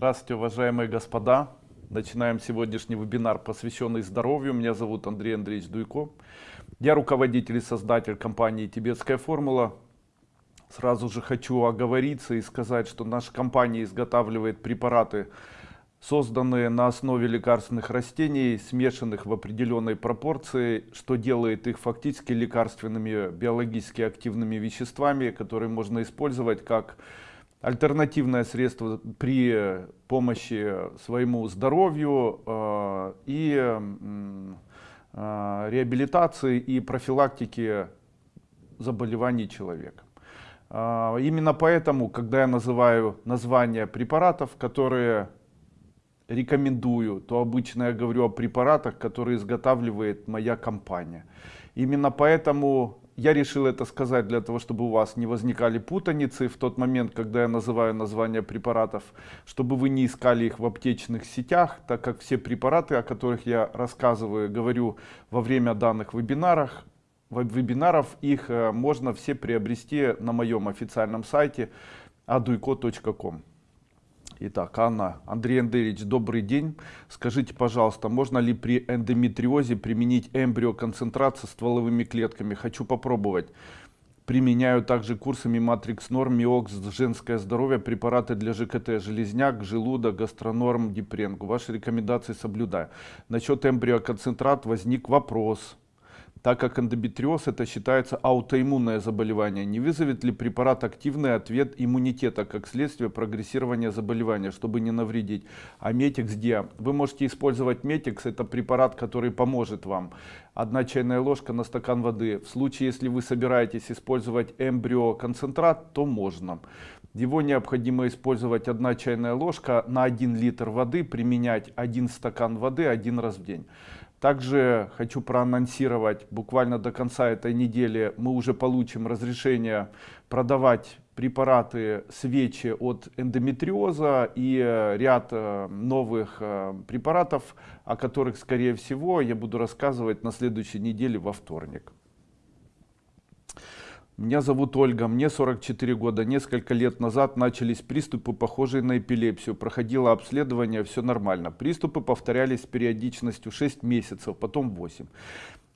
Здравствуйте, уважаемые господа. Начинаем сегодняшний вебинар, посвященный здоровью. Меня зовут Андрей Андреевич Дуйко. Я руководитель и создатель компании «Тибетская формула». Сразу же хочу оговориться и сказать, что наша компания изготавливает препараты, созданные на основе лекарственных растений, смешанных в определенной пропорции, что делает их фактически лекарственными биологически активными веществами, которые можно использовать как альтернативное средство при помощи своему здоровью э, и э, реабилитации и профилактики заболеваний человека. Э, именно поэтому, когда я называю названия препаратов, которые рекомендую, то обычно я говорю о препаратах, которые изготавливает моя компания. Именно поэтому я решил это сказать для того, чтобы у вас не возникали путаницы в тот момент, когда я называю названия препаратов, чтобы вы не искали их в аптечных сетях, так как все препараты, о которых я рассказываю, говорю во время данных вебинарах, вебинаров, их э, можно все приобрести на моем официальном сайте aduiko.com. Итак, Анна, Андрей Андреевич, добрый день. Скажите, пожалуйста, можно ли при эндометриозе применить эмбриоконцентрат со стволовыми клетками? Хочу попробовать. Применяю также курсами Matrix Norm, Миокс, женское здоровье, препараты для ЖКТ, железняк, желудок, гастронорм, дипренг. Ваши рекомендации соблюдаю. Насчет эмбриоконцентрат возник вопрос так как эндометриоз это считается аутоиммунное заболевание. Не вызовет ли препарат активный ответ иммунитета как следствие прогрессирования заболевания, чтобы не навредить? А метикс где? Вы можете использовать метикс, это препарат, который поможет вам. Одна чайная ложка на стакан воды. В случае, если вы собираетесь использовать эмбриоконцентрат, то можно. Его необходимо использовать одна чайная ложка на 1 литр воды, применять 1 стакан воды один раз в день. Также хочу проанонсировать, буквально до конца этой недели мы уже получим разрешение продавать препараты свечи от эндометриоза и э, ряд э, новых э, препаратов, о которых, скорее всего, я буду рассказывать на следующей неделе во вторник. Меня зовут Ольга, мне 44 года. Несколько лет назад начались приступы, похожие на эпилепсию. Проходило обследование, все нормально. Приступы повторялись с периодичностью 6 месяцев, потом 8.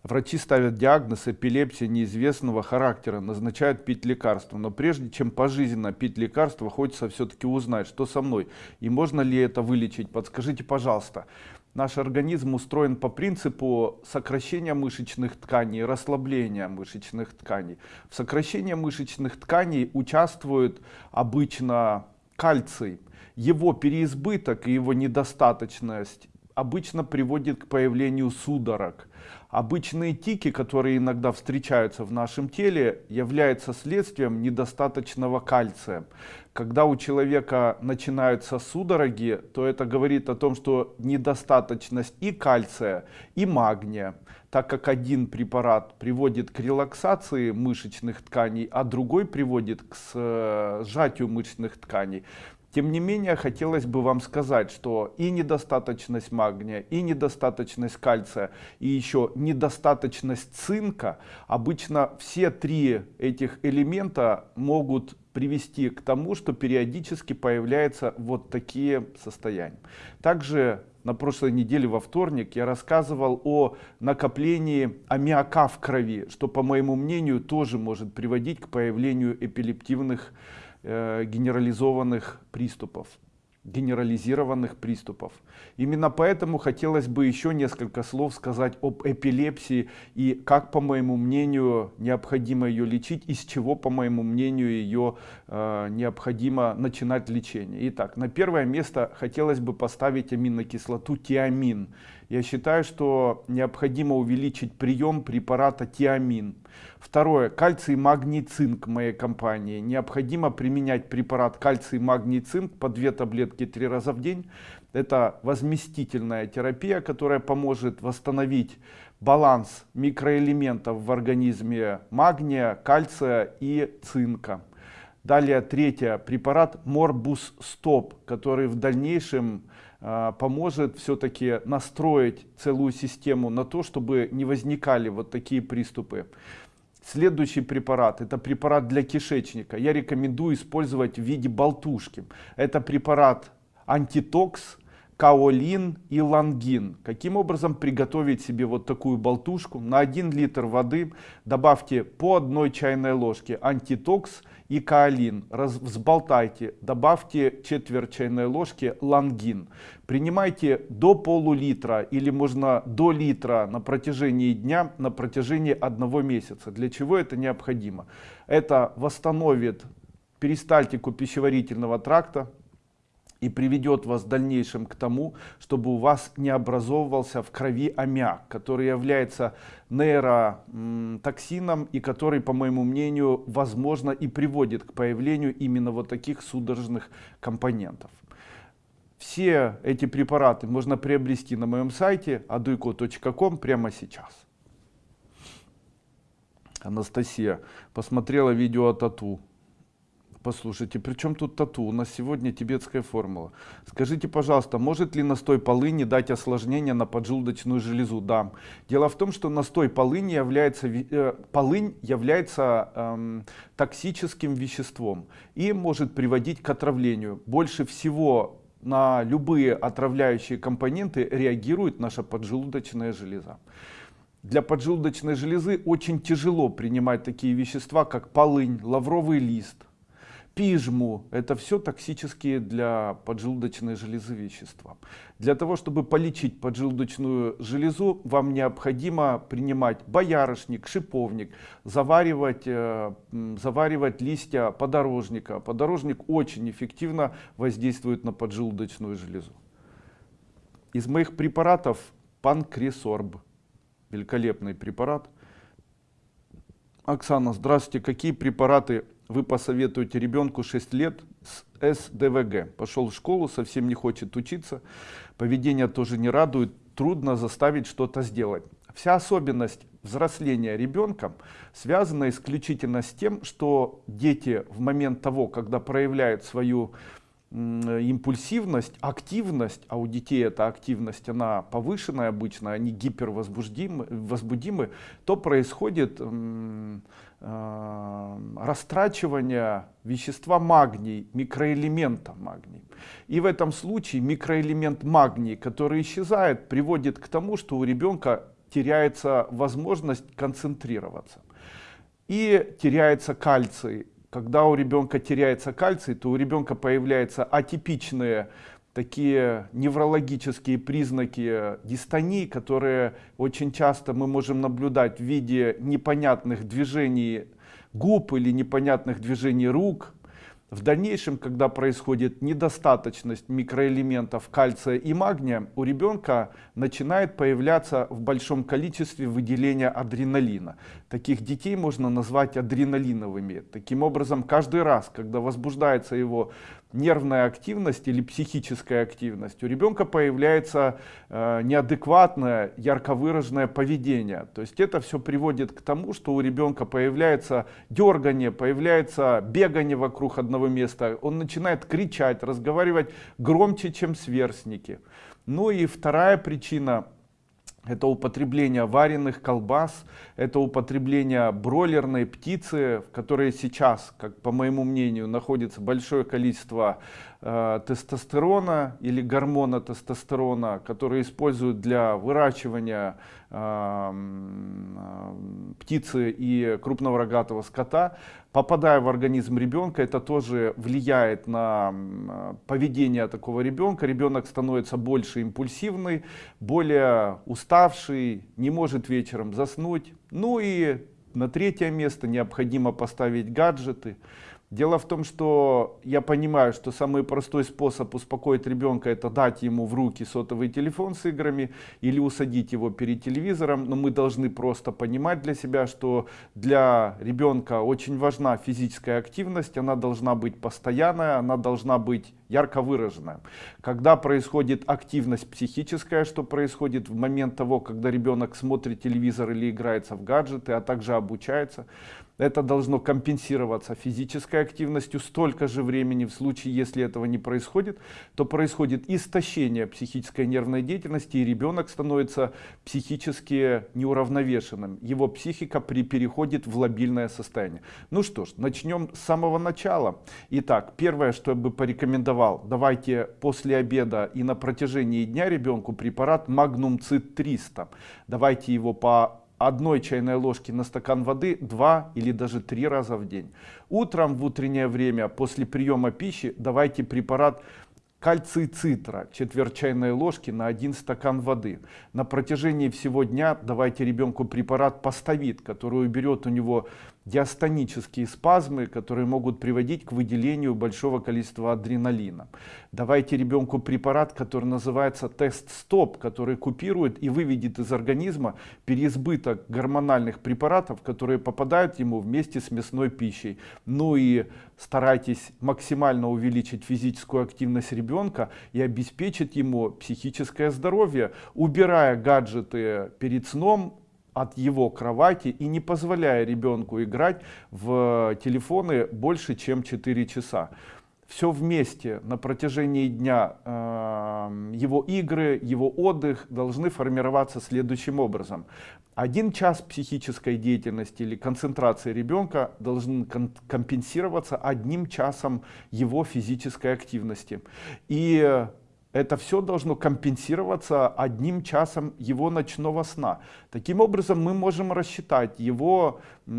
Врачи ставят диагноз эпилепсия неизвестного характера, назначают пить лекарства. Но прежде чем пожизненно пить лекарства, хочется все-таки узнать, что со мной и можно ли это вылечить. Подскажите, пожалуйста. Наш организм устроен по принципу сокращения мышечных тканей, расслабления мышечных тканей. В сокращении мышечных тканей участвует обычно кальций. Его переизбыток и его недостаточность обычно приводит к появлению судорог. Обычные тики, которые иногда встречаются в нашем теле, являются следствием недостаточного кальция. Когда у человека начинаются судороги, то это говорит о том, что недостаточность и кальция, и магния, так как один препарат приводит к релаксации мышечных тканей, а другой приводит к сжатию мышечных тканей, тем не менее, хотелось бы вам сказать, что и недостаточность магния, и недостаточность кальция, и еще недостаточность цинка, обычно все три этих элемента могут привести к тому, что периодически появляются вот такие состояния. Также на прошлой неделе во вторник я рассказывал о накоплении аммиака в крови, что по моему мнению тоже может приводить к появлению эпилептивных э, генерализованных приступов генерализированных приступов. Именно поэтому хотелось бы еще несколько слов сказать об эпилепсии и как, по моему мнению, необходимо ее лечить и с чего, по моему мнению, ее э, необходимо начинать лечение. Итак, на первое место хотелось бы поставить аминокислоту тиамин. Я считаю, что необходимо увеличить прием препарата тиамин. Второе. Кальций, магний, цинк моей компании. Необходимо применять препарат кальций, магний, цинк по две таблетки три раза в день. Это возместительная терапия, которая поможет восстановить баланс микроэлементов в организме магния, кальция и цинка. Далее третье. Препарат Морбус Стоп, который в дальнейшем а, поможет все-таки настроить целую систему на то, чтобы не возникали вот такие приступы. Следующий препарат, это препарат для кишечника. Я рекомендую использовать в виде болтушки. Это препарат антитокс, каолин и лангин. Каким образом приготовить себе вот такую болтушку? На 1 литр воды добавьте по одной чайной ложке антитокс и каолин. Раз, взболтайте, добавьте четверть чайной ложки лангин. Принимайте до полулитра или можно до литра на протяжении дня, на протяжении одного месяца. Для чего это необходимо? Это восстановит перистальтику пищеварительного тракта, и приведет вас в дальнейшем к тому, чтобы у вас не образовывался в крови аммиак, который является нейротоксином и который, по моему мнению, возможно и приводит к появлению именно вот таких судорожных компонентов. Все эти препараты можно приобрести на моем сайте aduiko.com прямо сейчас. Анастасия посмотрела видео о тату. Послушайте, при чем тут тату? У нас сегодня тибетская формула. Скажите, пожалуйста, может ли настой полыни дать осложнение на поджелудочную железу? Да. Дело в том, что настой полыни является, э, полынь является эм, токсическим веществом и может приводить к отравлению. Больше всего на любые отравляющие компоненты реагирует наша поджелудочная железа. Для поджелудочной железы очень тяжело принимать такие вещества, как полынь, лавровый лист, пижму. Это все токсические для поджелудочной железы вещества. Для того, чтобы полечить поджелудочную железу, вам необходимо принимать боярышник, шиповник, заваривать, э, заваривать листья подорожника. Подорожник очень эффективно воздействует на поджелудочную железу. Из моих препаратов панкресорб. Великолепный препарат. Оксана, здравствуйте. Какие препараты вы посоветуете ребенку 6 лет с СДВГ. Пошел в школу, совсем не хочет учиться, поведение тоже не радует, трудно заставить что-то сделать. Вся особенность взросления ребенка связана исключительно с тем, что дети в момент того, когда проявляют свою импульсивность, активность, а у детей эта активность, она повышенная обычно, они гипервозбудимы, возбудимы, то происходит э, растрачивание вещества магний, микроэлемента магний. И в этом случае микроэлемент магний, который исчезает, приводит к тому, что у ребенка теряется возможность концентрироваться. И теряется кальций, когда у ребенка теряется кальций, то у ребенка появляются атипичные такие неврологические признаки дистонии, которые очень часто мы можем наблюдать в виде непонятных движений губ или непонятных движений рук, в дальнейшем, когда происходит недостаточность микроэлементов кальция и магния, у ребенка начинает появляться в большом количестве выделения адреналина. Таких детей можно назвать адреналиновыми. Таким образом, каждый раз, когда возбуждается его нервная активность или психическая активность, у ребенка появляется э, неадекватное, ярко выраженное поведение. То есть это все приводит к тому, что у ребенка появляется дергание, появляется бегание вокруг одного места, он начинает кричать, разговаривать громче, чем сверстники. Ну и вторая причина это употребление вареных колбас, это употребление бройлерной птицы, в которой сейчас, как по моему мнению, находится большое количество э, тестостерона или гормона тестостерона, которые используют для выращивания э, э, птицы и крупного рогатого скота попадая в организм ребенка, это тоже влияет на поведение такого ребенка. Ребенок становится больше импульсивный, более уставший, не может вечером заснуть. Ну и на третье место необходимо поставить гаджеты. Дело в том, что я понимаю, что самый простой способ успокоить ребенка это дать ему в руки сотовый телефон с играми или усадить его перед телевизором. Но мы должны просто понимать для себя, что для ребенка очень важна физическая активность, она должна быть постоянная, она должна быть ярко выраженная. Когда происходит активность психическая, что происходит в момент того, когда ребенок смотрит телевизор или играется в гаджеты, а также обучается, это должно компенсироваться физической активностью столько же времени. В случае, если этого не происходит, то происходит истощение психической нервной деятельности, и ребенок становится психически неуравновешенным. Его психика при переходит в лобильное состояние. Ну что ж, начнем с самого начала. Итак, первое, что я бы порекомендовал, давайте после обеда и на протяжении дня ребенку препарат Magnum Cit 300. Давайте его по одной чайной ложки на стакан воды два или даже три раза в день. Утром в утреннее время после приема пищи давайте препарат кальций цитра, четверть чайной ложки на один стакан воды. На протяжении всего дня давайте ребенку препарат поставит, который уберет у него диастонические спазмы, которые могут приводить к выделению большого количества адреналина. Давайте ребенку препарат, который называется тест-стоп, который купирует и выведет из организма переизбыток гормональных препаратов, которые попадают ему вместе с мясной пищей. Ну и старайтесь максимально увеличить физическую активность ребенка и обеспечить ему психическое здоровье, убирая гаджеты перед сном, от его кровати и не позволяя ребенку играть в телефоны больше, чем 4 часа. Все вместе на протяжении дня э, его игры, его отдых должны формироваться следующим образом. Один час психической деятельности или концентрации ребенка должен компенсироваться одним часом его физической активности. И это все должно компенсироваться одним часом его ночного сна. Таким образом мы можем рассчитать его э,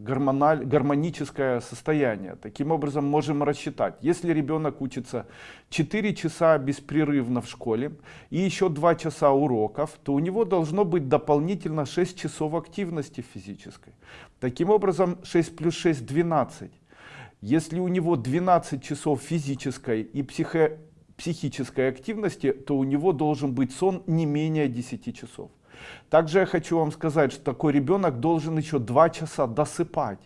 гормональ, гармоническое состояние. Таким образом можем рассчитать, если ребенок учится 4 часа беспрерывно в школе и еще 2 часа уроков, то у него должно быть дополнительно 6 часов активности физической. Таким образом 6 плюс 6 12. Если у него 12 часов физической и психо психической активности, то у него должен быть сон не менее 10 часов. Также я хочу вам сказать, что такой ребенок должен еще 2 часа досыпать.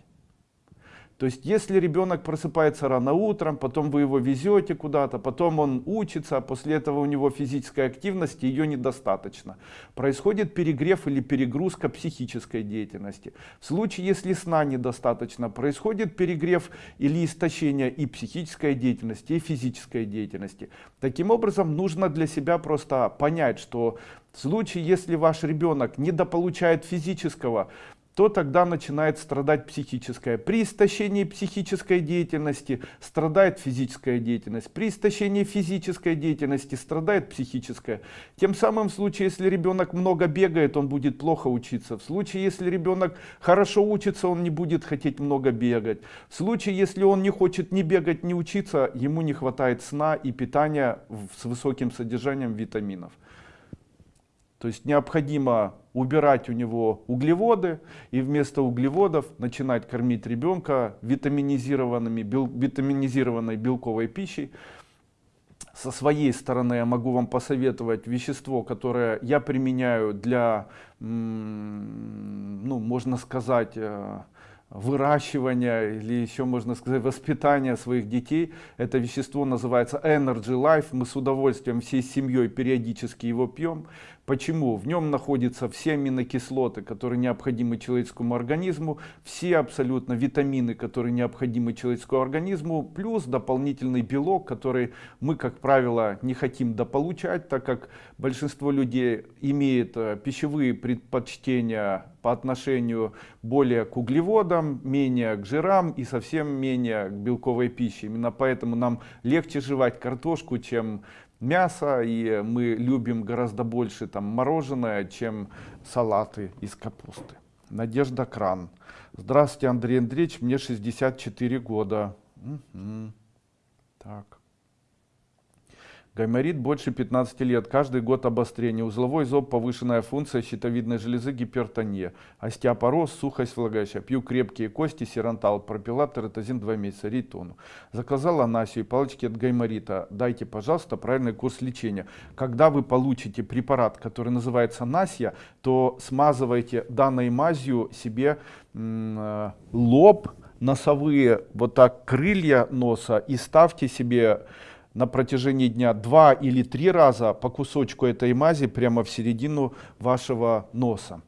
То есть, если ребенок просыпается рано утром, потом вы его везете куда-то, потом он учится, а после этого у него физической активности ее недостаточно. Происходит перегрев или перегрузка психической деятельности. В случае, если сна недостаточно, происходит перегрев или истощение и психической деятельности, и физической деятельности. Таким образом, нужно для себя просто понять, что в случае, если ваш ребенок недополучает физического, то тогда начинает страдать психическое. При истощении психической деятельности страдает физическая деятельность. При истощении физической деятельности страдает психическая. Тем самым в случае, если ребенок много бегает, он будет плохо учиться. В случае, если ребенок хорошо учится, он не будет хотеть много бегать. В случае, если он не хочет ни бегать, ни учиться, ему не хватает сна и питания с высоким содержанием витаминов. То есть необходимо убирать у него углеводы и вместо углеводов начинать кормить ребенка витаминизированными, бел, витаминизированной белковой пищей. Со своей стороны я могу вам посоветовать вещество, которое я применяю для, ну, можно сказать, э, выращивания или еще можно сказать воспитания своих детей. Это вещество называется Energy Life. Мы с удовольствием всей семьей периодически его пьем. Почему? В нем находятся все аминокислоты, которые необходимы человеческому организму, все абсолютно витамины, которые необходимы человеческому организму, плюс дополнительный белок, который мы, как правило, не хотим дополучать, так как большинство людей имеет э, пищевые предпочтения по отношению более к углеводам, менее к жирам и совсем менее к белковой пище. Именно поэтому нам легче жевать картошку, чем мясо, и мы любим гораздо больше там мороженое, чем салаты из капусты. Надежда Кран. Здравствуйте, Андрей Андреевич, мне 64 года. Угу. Так. Гайморит больше 15 лет, каждый год обострение, узловой зоб, повышенная функция щитовидной железы, гипертония, остеопороз, сухость влагающая, пью крепкие кости, сирантал, пропила тератозин 2 месяца, ритону. Заказала анасию, палочки от гайморита, дайте, пожалуйста, правильный курс лечения. Когда вы получите препарат, который называется насия, то смазывайте данной мазью себе э, лоб, носовые вот так крылья носа и ставьте себе на протяжении дня два или три раза по кусочку этой мази прямо в середину вашего носа.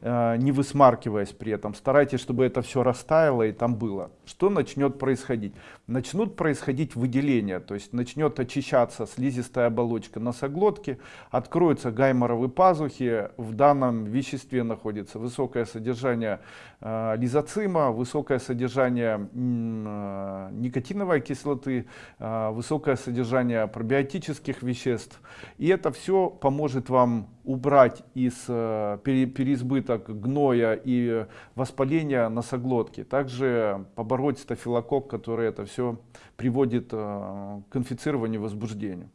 э, не высмаркиваясь при этом. Старайтесь, чтобы это все растаяло и там было. Что начнет происходить? Начнут происходить выделения, то есть начнет очищаться слизистая оболочка носоглотки, откроются гайморовые пазухи, в данном веществе находится высокое содержание э, лизоцима, высокое содержание э, никотиновой кислоты, э, высокое содержание пробиотических веществ. И это все поможет вам убрать из э, переизбыток гноя и воспаления носоглотки. Также побороть стафилококк, который это все приводит э, к инфицированию, возбуждению.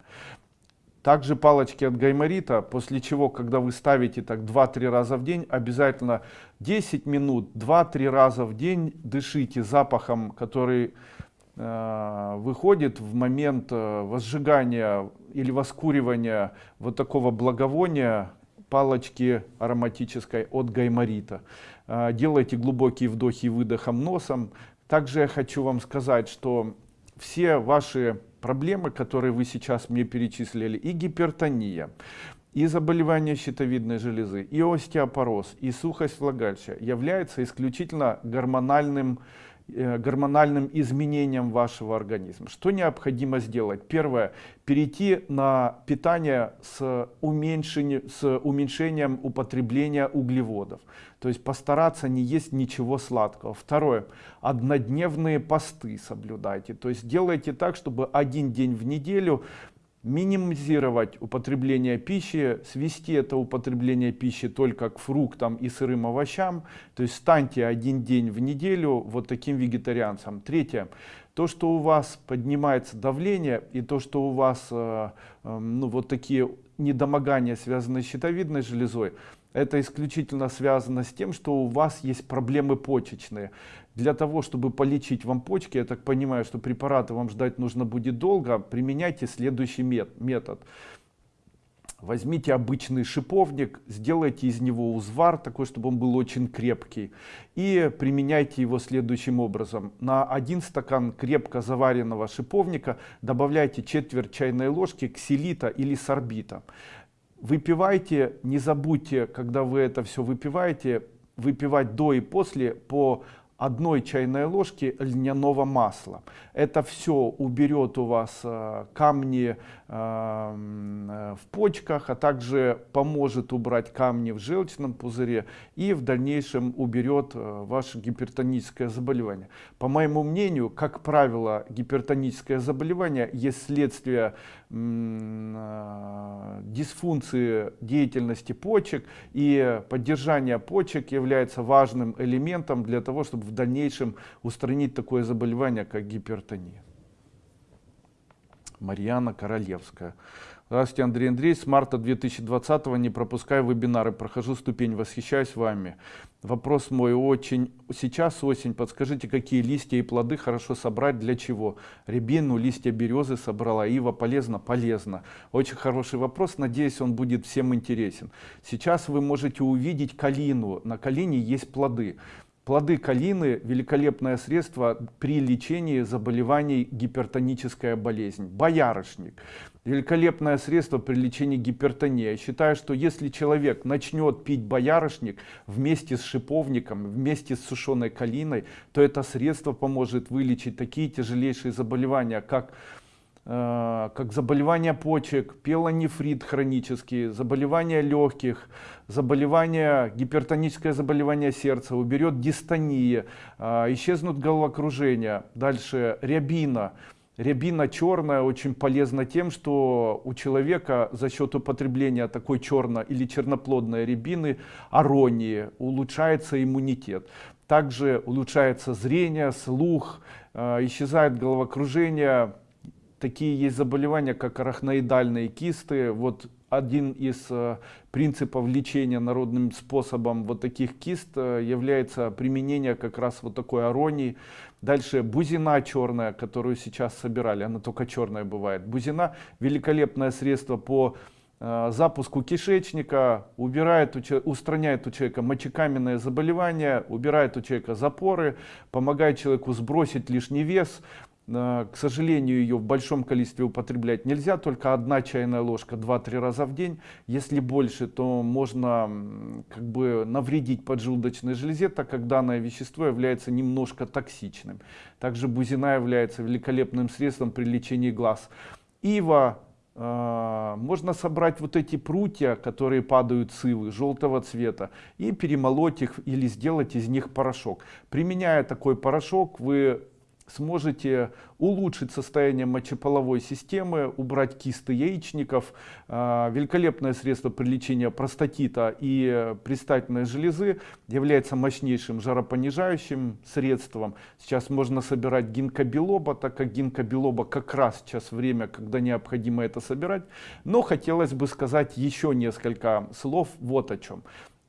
Также палочки от гайморита, после чего, когда вы ставите так 2-3 раза в день, обязательно 10 минут, 2-3 раза в день дышите запахом, который э, выходит в момент э, возжигания или воскуривания вот такого благовония палочки ароматической от гайморита. Э, делайте глубокие вдохи и выдохом носом. Также я хочу вам сказать, что все ваши проблемы, которые вы сейчас мне перечислили, и гипертония, и заболевания щитовидной железы, и остеопороз, и сухость влагалища являются исключительно гормональным гормональным изменениям вашего организма. Что необходимо сделать? Первое, перейти на питание с, уменьшением, с уменьшением употребления углеводов. То есть постараться не есть ничего сладкого. Второе, однодневные посты соблюдайте. То есть делайте так, чтобы один день в неделю минимизировать употребление пищи, свести это употребление пищи только к фруктам и сырым овощам, то есть станьте один день в неделю вот таким вегетарианцем. Третье, то, что у вас поднимается давление и то, что у вас э, э, ну, вот такие недомогания, связанные с щитовидной железой, это исключительно связано с тем, что у вас есть проблемы почечные. Для того, чтобы полечить вам почки, я так понимаю, что препараты вам ждать нужно будет долго, применяйте следующий метод. Возьмите обычный шиповник, сделайте из него узвар, такой, чтобы он был очень крепкий, и применяйте его следующим образом. На один стакан крепко заваренного шиповника добавляйте четверть чайной ложки ксилита или сорбита. Выпивайте, не забудьте, когда вы это все выпиваете, выпивать до и после по одной чайной ложки льняного масла. Это все уберет у вас э, камни в почках, а также поможет убрать камни в желчном пузыре и в дальнейшем уберет э, ваше гипертоническое заболевание. По моему мнению, как правило, гипертоническое заболевание есть следствие дисфункции деятельности почек, и поддержание почек является важным элементом для того, чтобы в дальнейшем устранить такое заболевание, как гипертония. Марьяна Королевская. Здравствуйте, Андрей Андрей. С марта 2020 не пропускаю вебинары, прохожу ступень, восхищаюсь вами. Вопрос мой очень. Сейчас осень, подскажите, какие листья и плоды хорошо собрать, для чего? Рябину, листья березы собрала, ива полезно? Полезно. Очень хороший вопрос, надеюсь, он будет всем интересен. Сейчас вы можете увидеть калину. На калине есть плоды. Плоды калины – великолепное средство при лечении заболеваний гипертоническая болезнь. Боярышник – великолепное средство при лечении гипертонии. Я считаю, что если человек начнет пить боярышник вместе с шиповником, вместе с сушеной калиной, то это средство поможет вылечить такие тяжелейшие заболевания, как как заболевания почек, пелонефрит хронический, заболевания легких, заболевания, гипертоническое заболевание сердца, уберет дистония, э, исчезнут головокружения. Дальше рябина. Рябина черная очень полезна тем, что у человека за счет употребления такой черно или черноплодной рябины, аронии, улучшается иммунитет. Также улучшается зрение, слух, э, исчезает головокружение, такие есть заболевания, как арахноидальные кисты. Вот один из э, принципов лечения народным способом вот таких кист э, является применение как раз вот такой аронии. Дальше бузина черная, которую сейчас собирали, она только черная бывает. Бузина великолепное средство по э, запуску кишечника, убирает, устраняет у человека мочекаменное заболевание, убирает у человека запоры, помогает человеку сбросить лишний вес, К сожалению, ее в большом количестве употреблять нельзя, только одна чайная ложка 2-3 раза в день. Если больше, то можно как бы навредить поджелудочной железе, так как данное вещество является немножко токсичным. Также бузина является великолепным средством при лечении глаз. Ива э, можно собрать вот эти прутья, которые падают с ивы, желтого цвета, и перемолоть их или сделать из них порошок. Применяя такой порошок, вы сможете улучшить состояние мочеполовой системы, убрать кисты яичников. А, великолепное средство при лечении простатита и предстательной железы является мощнейшим жаропонижающим средством. Сейчас можно собирать гинкобилоба, так как гинкобилоба как раз сейчас время, когда необходимо это собирать. Но хотелось бы сказать еще несколько слов вот о чем.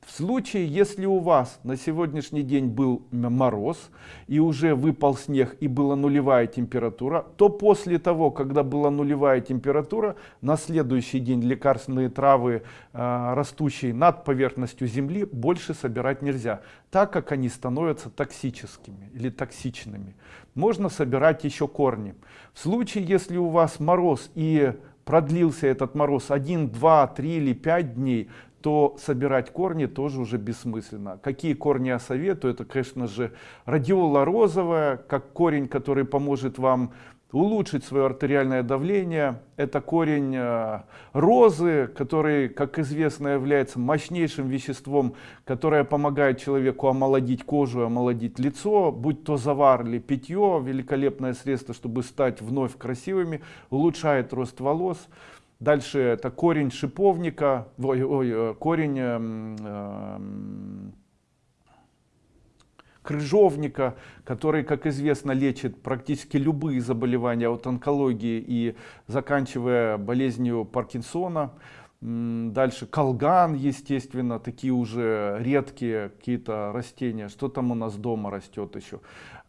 В случае, если у вас на сегодняшний день был мороз и уже выпал снег и была нулевая температура, то после того, когда была нулевая температура, на следующий день лекарственные травы, э, растущие над поверхностью земли, больше собирать нельзя, так как они становятся токсическими или токсичными. Можно собирать еще корни. В случае, если у вас мороз и продлился этот мороз 1, 2, 3 или 5 дней, то собирать корни тоже уже бессмысленно. Какие корни я советую? Это, конечно же, радиола розовая, как корень, который поможет вам улучшить свое артериальное давление. Это корень э, розы, который, как известно, является мощнейшим веществом, которое помогает человеку омолодить кожу, омолодить лицо, будь то завар или питье, великолепное средство, чтобы стать вновь красивыми, улучшает рост волос. Дальше это корень шиповника, ой, ой, э, корень э, крыжовника, который, как известно, лечит практически любые заболевания от онкологии и заканчивая болезнью Паркинсона. Дальше колган, естественно, такие уже редкие какие-то растения. Что там у нас дома растет еще?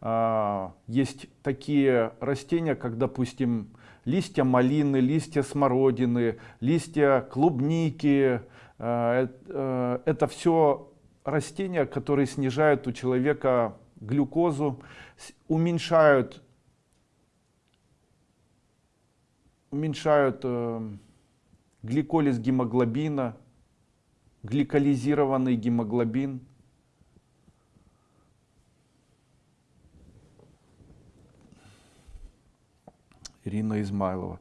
А, есть такие растения, как, допустим, листья малины, листья смородины, листья клубники. Э, э, это все растения, которые снижают у человека глюкозу, уменьшают, уменьшают э, гликолиз гемоглобина, гликолизированный гемоглобин. Ирина Измайлова.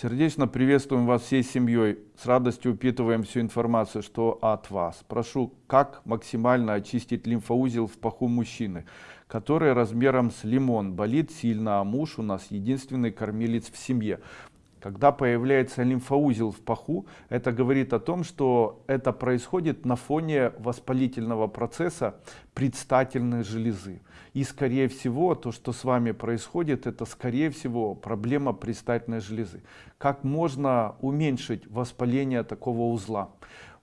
Сердечно приветствуем вас всей семьей. С радостью упитываем всю информацию, что от вас. Прошу, как максимально очистить лимфоузел в паху мужчины, который размером с лимон болит сильно, а муж у нас единственный кормилец в семье. Когда появляется лимфоузел в паху, это говорит о том, что это происходит на фоне воспалительного процесса предстательной железы. И скорее всего, то, что с вами происходит, это скорее всего проблема предстательной железы. Как можно уменьшить воспаление такого узла?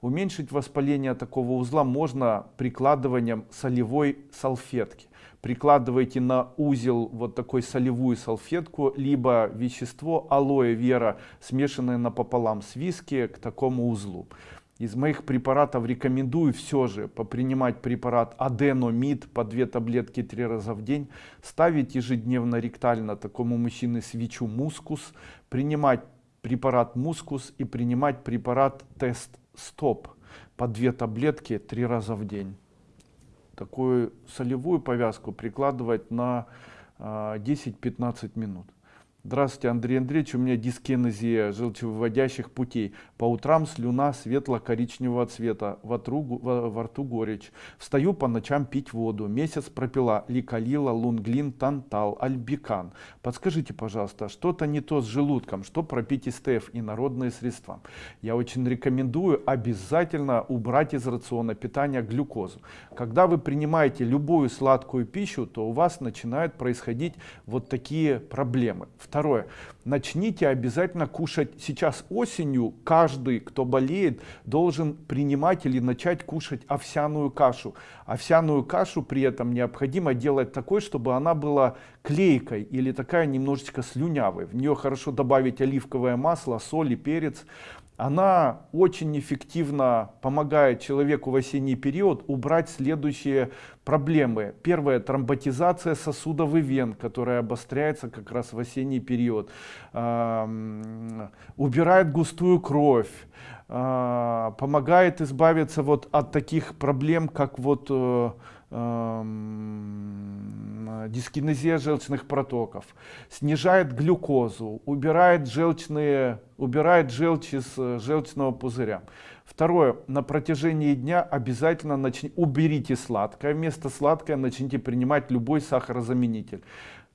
Уменьшить воспаление такого узла можно прикладыванием солевой салфетки прикладываете на узел вот такой солевую салфетку, либо вещество алоэ вера, смешанное напополам с виски к такому узлу. Из моих препаратов рекомендую все же попринимать препарат аденомид по две таблетки три раза в день, ставить ежедневно ректально такому мужчине свечу мускус, принимать препарат мускус и принимать препарат тест стоп по две таблетки три раза в день такую солевую повязку прикладывать на 10-15 а, минут. Здравствуйте, Андрей Андреевич, у меня дискинезия желчевыводящих путей. По утрам слюна светло-коричневого цвета, во, тру, во, во рту горечь. Встаю по ночам пить воду. Месяц пропила ликалила, лунглин, тантал, альбикан. Подскажите, пожалуйста, что-то не то с желудком, что пропить СТФ и народные средства. Я очень рекомендую обязательно убрать из рациона питания глюкозу. Когда вы принимаете любую сладкую пищу, то у вас начинают происходить вот такие проблемы. Второе. Начните обязательно кушать. Сейчас осенью каждый, кто болеет, должен принимать или начать кушать овсяную кашу. Овсяную кашу при этом необходимо делать такой, чтобы она была клейкой или такая немножечко слюнявой. В нее хорошо добавить оливковое масло, соль и перец она очень эффективно помогает человеку в осенний период убрать следующие проблемы. Первое, тромботизация сосудов и вен, которая обостряется как раз в осенний период. Убирает густую кровь, а, помогает избавиться вот от таких проблем, как вот э, дискинезия желчных протоков, снижает глюкозу, убирает, желчные, убирает желчь из э, желчного пузыря. Второе, на протяжении дня обязательно начни, уберите сладкое, вместо сладкое начните принимать любой сахарозаменитель.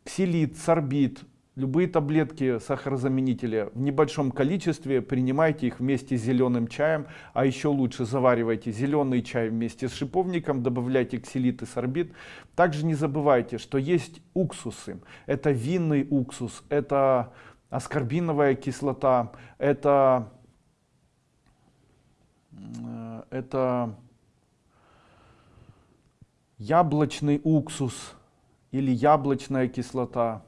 Ксилит, сорбит, любые таблетки сахарозаменителя в небольшом количестве принимайте их вместе с зеленым чаем. А еще лучше заваривайте зеленый чай вместе с шиповником добавляйте ксилит и сорбит. Также не забывайте что есть уксусы. Это винный уксус это аскорбиновая кислота это это яблочный уксус или яблочная кислота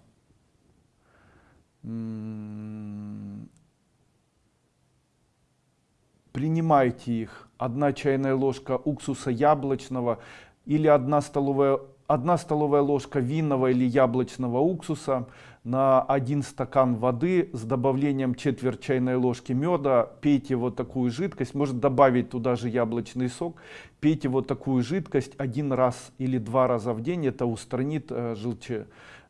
принимайте их. Одна чайная ложка уксуса яблочного или одна столовая, одна столовая ложка винного или яблочного уксуса на один стакан воды с добавлением четверть чайной ложки меда. Пейте вот такую жидкость, может добавить туда же яблочный сок. Пейте вот такую жидкость один раз или два раза в день, это устранит э, желче,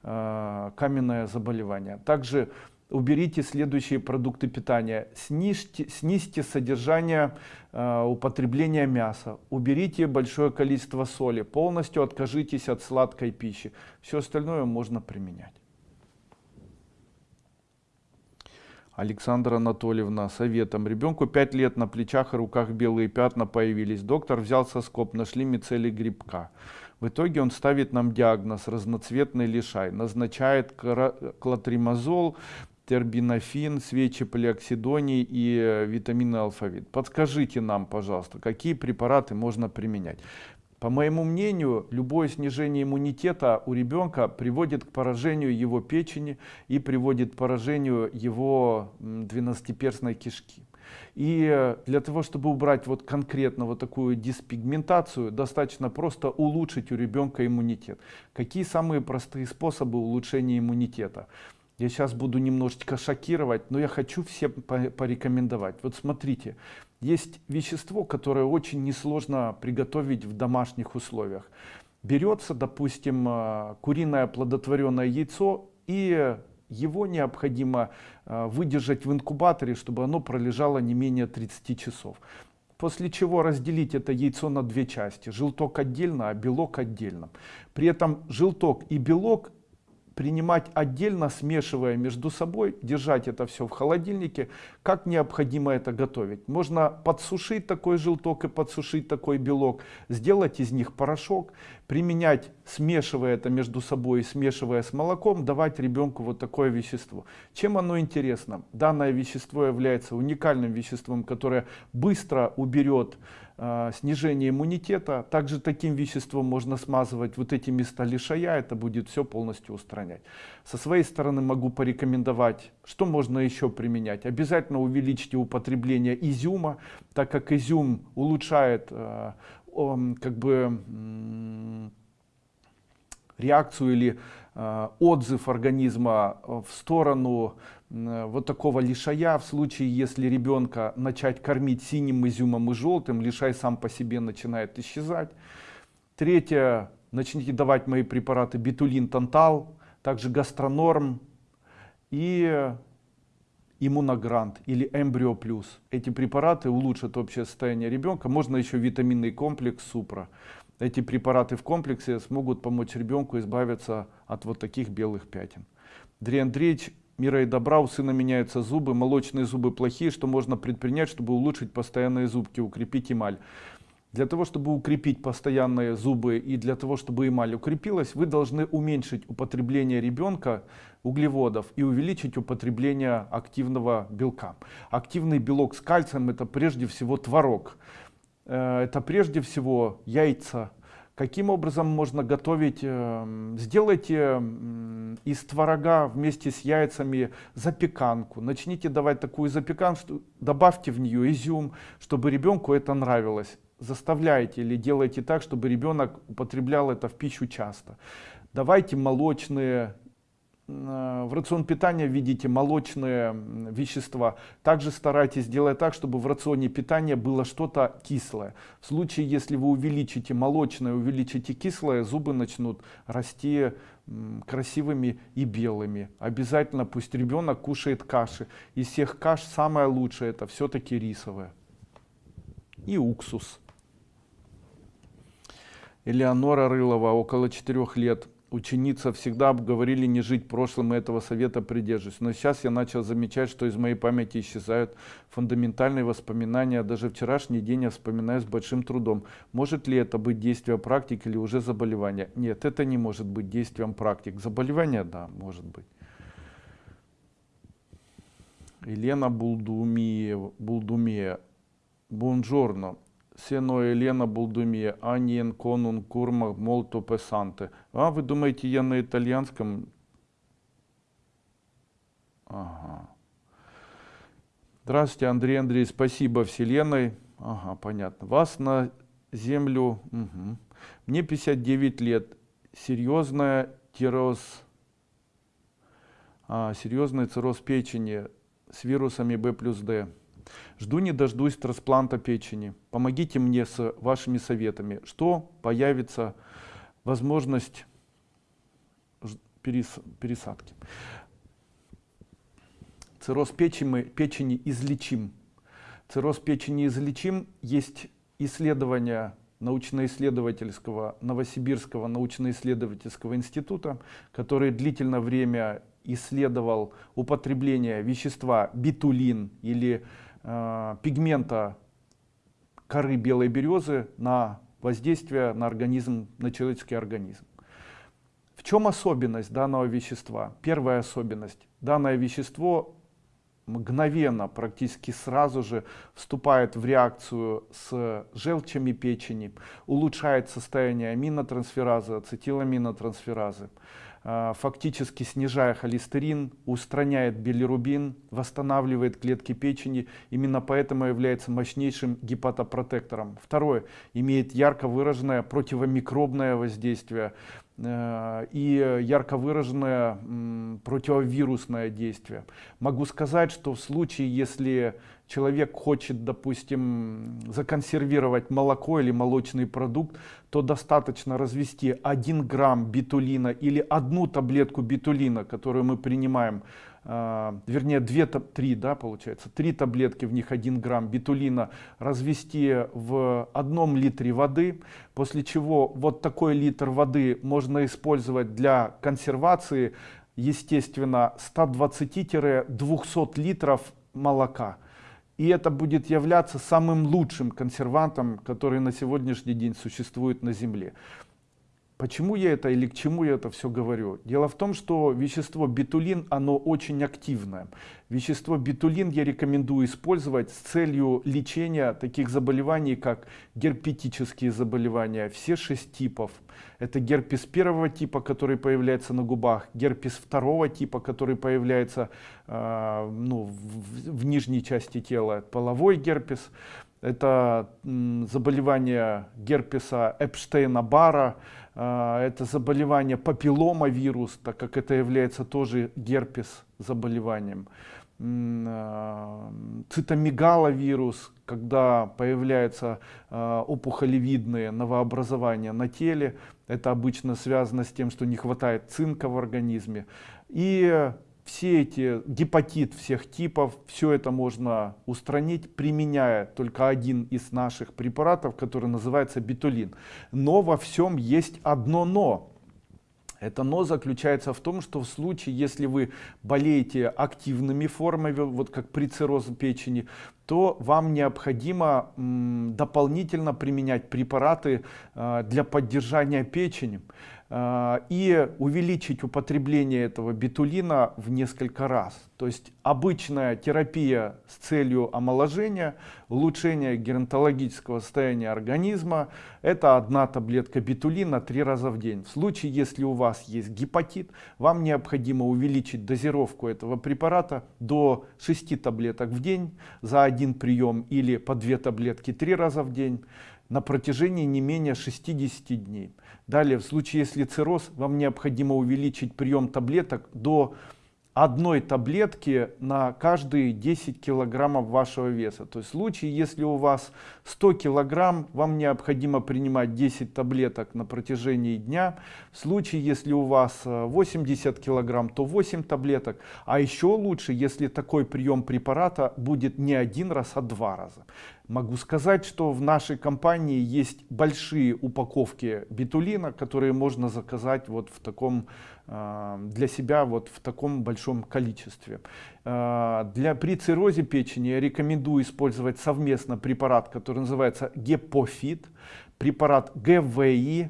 Э, каменное заболевание. Также уберите следующие продукты питания. Снизьте, снизьте содержание э, употребления мяса. Уберите большое количество соли. Полностью откажитесь от сладкой пищи. Все остальное можно применять. Александра Анатольевна советом. Ребенку 5 лет на плечах и руках белые пятна появились. Доктор взял соскоп, нашли мицелий грибка. В итоге он ставит нам диагноз разноцветный лишай, назначает клотримазол, тербинофин, свечи полиоксидоний и э, витамины алфавит. Подскажите нам, пожалуйста, какие препараты можно применять. По моему мнению, любое снижение иммунитета у ребенка приводит к поражению его печени и приводит к поражению его двенадцатиперстной кишки. И для того, чтобы убрать вот конкретно вот такую диспигментацию, достаточно просто улучшить у ребенка иммунитет. Какие самые простые способы улучшения иммунитета? Я сейчас буду немножечко шокировать, но я хочу всем порекомендовать. Вот смотрите, есть вещество, которое очень несложно приготовить в домашних условиях. Берется, допустим, э, куриное оплодотворенное яйцо и его необходимо э, выдержать в инкубаторе, чтобы оно пролежало не менее 30 часов. После чего разделить это яйцо на две части. Желток отдельно, а белок отдельно. При этом желток и белок принимать отдельно, смешивая между собой, держать это все в холодильнике, как необходимо это готовить. Можно подсушить такой желток и подсушить такой белок, сделать из них порошок, применять, смешивая это между собой, смешивая с молоком, давать ребенку вот такое вещество. Чем оно интересно? Данное вещество является уникальным веществом, которое быстро уберет снижение иммунитета. Также таким веществом можно смазывать вот эти места лишая, это будет все полностью устранять. Со своей стороны могу порекомендовать, что можно еще применять. Обязательно увеличьте употребление изюма, так как изюм улучшает э, как бы реакцию или э, отзыв организма в сторону вот такого лишая в случае если ребенка начать кормить синим изюмом и желтым лишай сам по себе начинает исчезать. Третье. Начните давать мои препараты бетулин тантал также гастронорм и иммуногрант или эмбрио плюс. Эти препараты улучшат общее состояние ребенка. Можно еще витаминный комплекс супра. Эти препараты в комплексе смогут помочь ребенку избавиться от вот таких белых пятен. Андрей Андреевич мира и добра у сына меняются зубы молочные зубы плохие что можно предпринять чтобы улучшить постоянные зубки укрепить эмаль. Для того чтобы укрепить постоянные зубы и для того чтобы эмаль укрепилась вы должны уменьшить употребление ребенка углеводов и увеличить употребление активного белка. Активный белок с кальцием это прежде всего творог. Э, это прежде всего яйца Каким образом можно готовить? Эм, сделайте из творога вместе с яйцами запеканку. Начните давать такую запеканку, добавьте в нее изюм, чтобы ребенку это нравилось. Заставляйте или делайте так, чтобы ребенок употреблял это в пищу часто. Давайте молочные в рацион питания введите молочные вещества. Также старайтесь сделать так, чтобы в рационе питания было что-то кислое. В случае, если вы увеличите молочное, увеличите кислое, зубы начнут расти красивыми и белыми. Обязательно пусть ребенок кушает каши. Из всех каш самое лучшее это все-таки рисовая. И уксус. Элеонора Рылова, около 4 лет ученица всегда говорили не жить прошлым, и этого совета придерживаюсь. Но сейчас я начал замечать, что из моей памяти исчезают фундаментальные воспоминания. Даже вчерашний день я вспоминаю с большим трудом. Может ли это быть действие практик или уже заболевание? Нет, это не может быть действием практик. Заболевание, да, может быть. Елена Булдумия, Булдумия. Бонжорно noi Елена Болдумия, Анien Конун Курма Молто Песанте. А, вы думаете, я на итальянском? Ага. Здравствуйте, Андрей Андрей, спасибо Вселенной. Ага, понятно. Вас на землю. Угу. Мне 59 лет. Серьезная тироз, а, серьезный цирроз печени с вирусами B плюс D. Жду не дождусь транспланта печени. Помогите мне с вашими советами. Что появится возможность пересадки. Цирроз печени, печени излечим. Цирроз печени излечим. Есть исследования научно-исследовательского Новосибирского научно-исследовательского института, который длительное время исследовал употребление вещества битулин или э, пигмента коры белой березы на воздействие на организм, на человеческий организм. В чем особенность данного вещества? Первая особенность. Данное вещество мгновенно, практически сразу же вступает в реакцию с желчами печени, улучшает состояние аминотрансферазы, ацетиламинотрансферазы. А, фактически снижая холестерин, устраняет билирубин, восстанавливает клетки печени. Именно поэтому является мощнейшим гепатопротектором. Второе, имеет ярко выраженное противомикробное воздействие э, и ярко выраженное противовирусное действие. Могу сказать, что в случае, если человек хочет, допустим, законсервировать молоко или молочный продукт, то достаточно развести 1 грамм битулина или одну таблетку битулина, которую мы принимаем, э, вернее 2-3, да, получается, 3 таблетки, в них 1 грамм битулина, развести в одном литре воды, после чего вот такой литр воды можно использовать для консервации, естественно, 120-200 литров молока. И это будет являться самым лучшим консервантом, который на сегодняшний день существует на Земле. Почему я это или к чему я это все говорю? Дело в том, что вещество битулин, оно очень активное. Вещество битулин я рекомендую использовать с целью лечения таких заболеваний, как герпетические заболевания, все шесть типов. Это герпес первого типа, который появляется на губах, герпес второго типа, который появляется э, ну, в, в нижней части тела, половой герпес. Это заболевание герпеса Эпштейна-Барра, а, это заболевание папилломавирус, так как это является тоже герпес заболеванием. А, цитомегаловирус, когда появляются а, опухолевидные новообразования на теле, это обычно связано с тем, что не хватает цинка в организме. И все эти гепатит всех типов, все это можно устранить, применяя только один из наших препаратов, который называется битулин. Но во всем есть одно но. Это но заключается в том, что в случае, если вы болеете активными формами, вот как при циррозе печени, то вам необходимо дополнительно применять препараты э, для поддержания печени. Э, и увеличить употребление этого бетулина в несколько раз. То есть обычная терапия с целью омоложения, улучшения геронтологического состояния организма, это одна таблетка бетулина три раза в день. В случае, если у вас есть гепатит, вам необходимо увеличить дозировку этого препарата до 6 таблеток в день за один прием или по 2 таблетки три раза в день на протяжении не менее 60 дней. Далее, в случае если цирроз, вам необходимо увеличить прием таблеток до одной таблетки на каждые 10 килограммов вашего веса. То есть в случае, если у вас 100 килограмм, вам необходимо принимать 10 таблеток на протяжении дня. В случае, если у вас 80 э, килограмм, то 8 таблеток. А еще лучше, если такой прием препарата будет не один раз, а два раза. Могу сказать, что в нашей компании есть большие упаковки бетулина, которые можно заказать вот в таком для себя вот в таком большом количестве. А, для, при циррозе печени я рекомендую использовать совместно препарат, который называется Гепофит, препарат ГВИ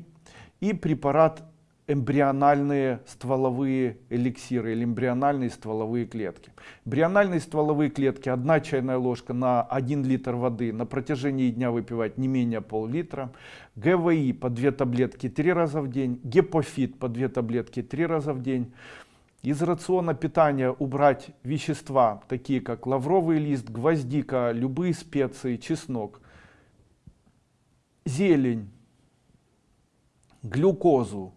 и препарат эмбриональные стволовые эликсиры или эмбриональные стволовые клетки. Эмбриональные стволовые клетки, одна чайная ложка на 1 литр воды, на протяжении дня выпивать не менее пол-литра. ГВИ по 2 таблетки 3 раза в день, гепофит по 2 таблетки 3 раза в день. Из рациона питания убрать вещества, такие как лавровый лист, гвоздика, любые специи, чеснок, зелень, глюкозу,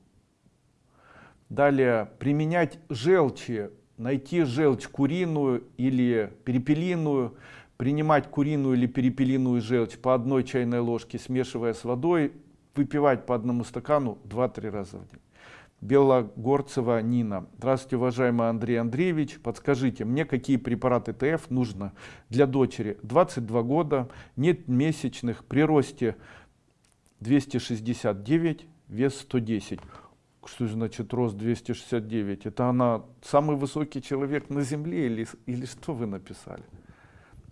Далее применять желчи, найти желчь куриную или перепелиную, принимать куриную или перепелиную желчь по одной чайной ложке, смешивая с водой, выпивать по одному стакану 2-3 раза в день. Белогорцева Нина. Здравствуйте, уважаемый Андрей Андреевич. Подскажите, мне какие препараты ТФ нужно для дочери? 22 года, нет месячных, при росте 269, вес 110 что значит рост 269? Это она самый высокий человек на земле или, или что вы написали?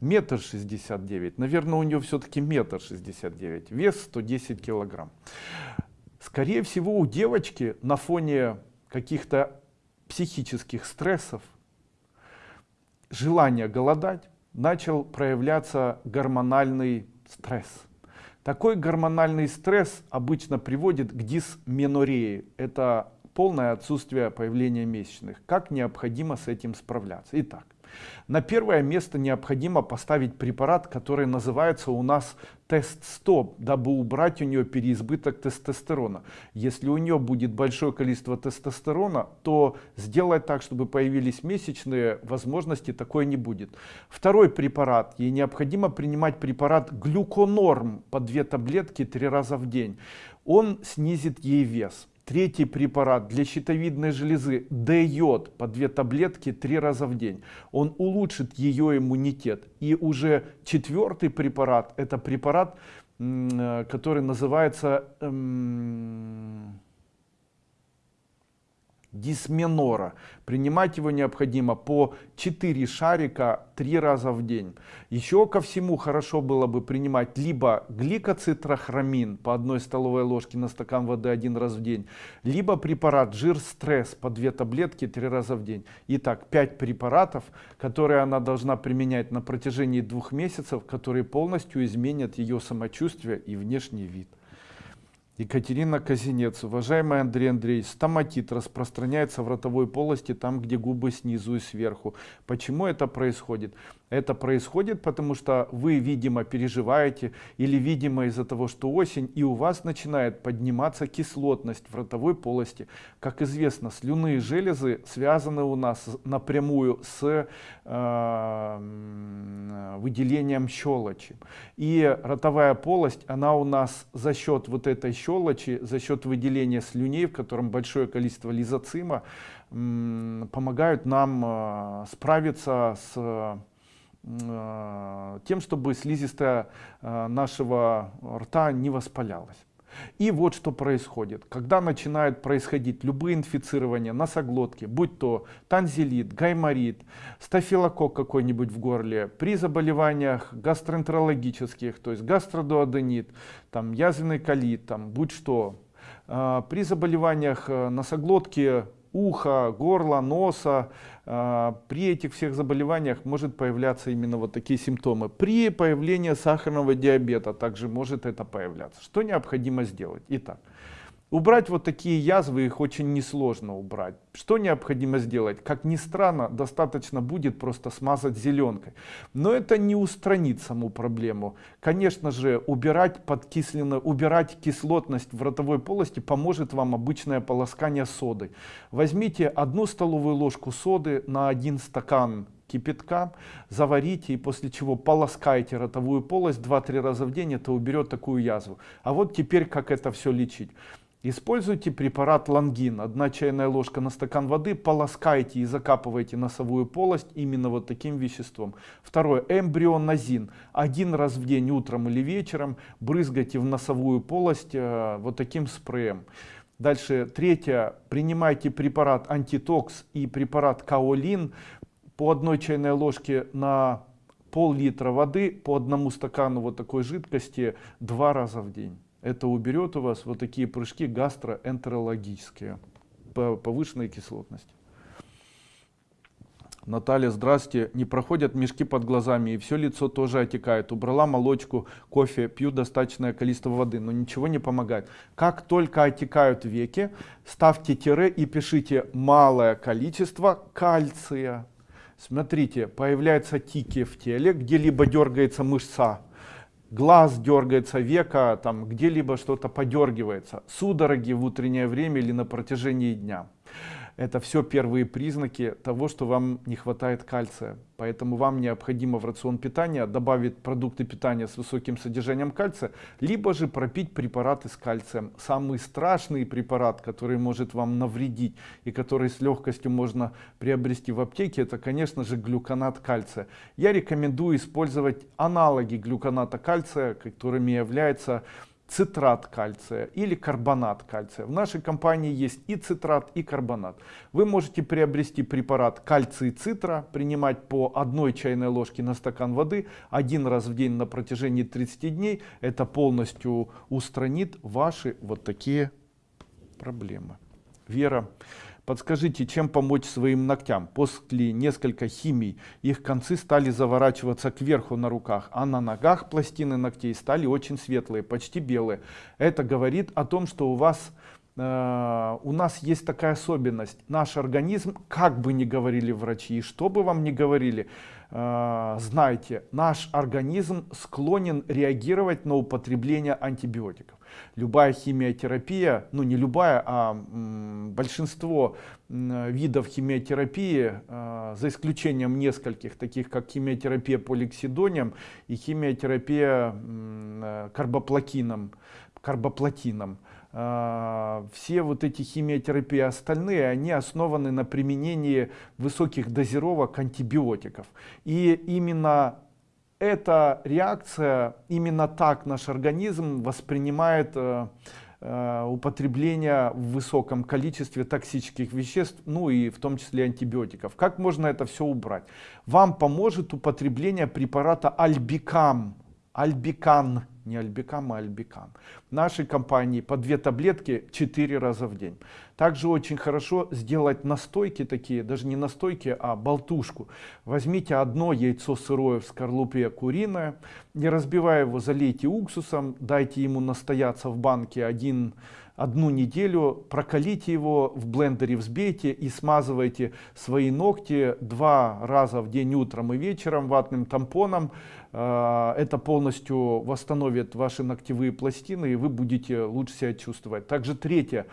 Метр шестьдесят девять. Наверное, у нее все-таки метр шестьдесят девять. Вес 110 килограмм. Скорее всего, у девочки на фоне каких-то психических стрессов, желания голодать, начал проявляться гормональный стресс. Такой гормональный стресс обычно приводит к дисменорее. Это полное отсутствие появления месячных. Как необходимо с этим справляться? Итак, на первое место необходимо поставить препарат, который называется у нас тест-стоп, дабы убрать у нее переизбыток тестостерона. Если у нее будет большое количество тестостерона, то сделать так, чтобы появились месячные, возможности такой не будет. Второй препарат. Ей необходимо принимать препарат глюконорм по две таблетки три раза в день. Он снизит ей вес. Третий препарат для щитовидной железы D-йод по две таблетки три раза в день. Он улучшит ее иммунитет. И уже четвертый препарат, это препарат, э, который называется... Эм, дисменора. Принимать его необходимо по 4 шарика 3 раза в день. Еще ко всему хорошо было бы принимать либо гликоцитрохромин по одной столовой ложке на стакан воды один раз в день, либо препарат жир стресс по 2 таблетки 3 раза в день. Итак, 5 препаратов, которые она должна применять на протяжении двух месяцев, которые полностью изменят ее самочувствие и внешний вид. Екатерина Казинец. Уважаемый Андрей Андреевич, стоматит распространяется в ротовой полости, там, где губы снизу и сверху. Почему это происходит? Это происходит, потому что вы, видимо, переживаете или, видимо, из-за того, что осень, и у вас начинает подниматься кислотность в ротовой полости. Как известно, слюнные железы связаны у нас напрямую с э, выделением щелочи. И ротовая полость, она у нас за счет вот этой щелочи, за счет выделения слюней, в котором большое количество лизоцима, э, помогают нам э, справиться с Э, тем, чтобы слизистая э, нашего рта не воспалялась. И вот что происходит. Когда начинают происходить любые инфицирования носоглотки, будь то танзелит, гайморит, стафилокок какой-нибудь в горле, при заболеваниях гастроэнтерологических, то есть гастродуоденит, там, язвенный колит, там, будь что, А, при заболеваниях э, носоглотки, уха, горла, носа, а, при этих всех заболеваниях может появляться именно вот такие симптомы. При появлении сахарного диабета также может это появляться. Что необходимо сделать? Итак, Убрать вот такие язвы, их очень несложно убрать. Что необходимо сделать? Как ни странно, достаточно будет просто смазать зеленкой. Но это не устранит саму проблему. Конечно же, убирать, подкисленно, убирать кислотность в ротовой полости поможет вам обычное полоскание соды. Возьмите одну столовую ложку соды на один стакан кипятка, заварите и после чего полоскайте ротовую полость 2-3 раза в день, это уберет такую язву. А вот теперь как это все лечить. Используйте препарат лангин. Одна чайная ложка на стакан воды. Полоскайте и закапывайте носовую полость именно вот таким веществом. Второе. Эмбрионазин. Один раз в день, утром или вечером, брызгайте в носовую полость э, вот таким спреем. Дальше. Третье. Принимайте препарат антитокс и препарат каолин по одной чайной ложке на пол-литра воды по одному стакану вот такой жидкости два раза в день. Это уберет у вас вот такие прыжки гастроэнтерологические, повышенной кислотности. Наталья, здрасте. Не проходят мешки под глазами и все лицо тоже отекает. Убрала молочку, кофе, пью достаточное количество воды, но ничего не помогает. Как только отекают веки, ставьте тире и пишите малое количество кальция. Смотрите, появляются тики в теле, где-либо дергается мышца глаз дергается, века, там где-либо что-то подергивается, судороги в утреннее время или на протяжении дня. Это все первые признаки того, что вам не хватает кальция. Поэтому вам необходимо в рацион питания добавить продукты питания с высоким содержанием кальция, либо же пропить препараты с кальцием. Самый страшный препарат, который может вам навредить и который с легкостью можно приобрести в аптеке, это, конечно же, глюконат кальция. Я рекомендую использовать аналоги глюконата кальция, которыми является цитрат кальция или карбонат кальция. В нашей компании есть и цитрат, и карбонат. Вы можете приобрести препарат кальций цитра, принимать по одной чайной ложке на стакан воды один раз в день на протяжении 30 дней. Это полностью устранит ваши вот такие проблемы. Вера. Подскажите, чем помочь своим ногтям? После несколько химий их концы стали заворачиваться кверху на руках, а на ногах пластины ногтей стали очень светлые, почти белые. Это говорит о том, что у вас э, у нас есть такая особенность. Наш организм, как бы ни говорили врачи, и что бы вам ни говорили, э, знайте, наш организм склонен реагировать на употребление антибиотиков любая химиотерапия, ну не любая, а большинство видов химиотерапии, а, за исключением нескольких, таких как химиотерапия поликсидонием и химиотерапия э, карбоплатином, карбоплатином. А, все вот эти химиотерапии остальные, они основаны на применении высоких дозировок антибиотиков. И именно эта реакция, именно так наш организм воспринимает э, э, употребление в высоком количестве токсических веществ, ну и в том числе антибиотиков. Как можно это все убрать? Вам поможет употребление препарата Альбикам, Альбикан не альбикам, а альбикам. В нашей компании по две таблетки 4 раза в день. Также очень хорошо сделать настойки такие, даже не настойки, а болтушку. Возьмите одно яйцо сырое в скорлупе куриное, не разбивая его, залейте уксусом, дайте ему настояться в банке один одну неделю, прокалите его в блендере, взбейте и смазывайте свои ногти два раза в день утром и вечером ватным тампоном. А, это полностью восстановит ваши ногтевые пластины и вы будете лучше себя чувствовать. Также третье.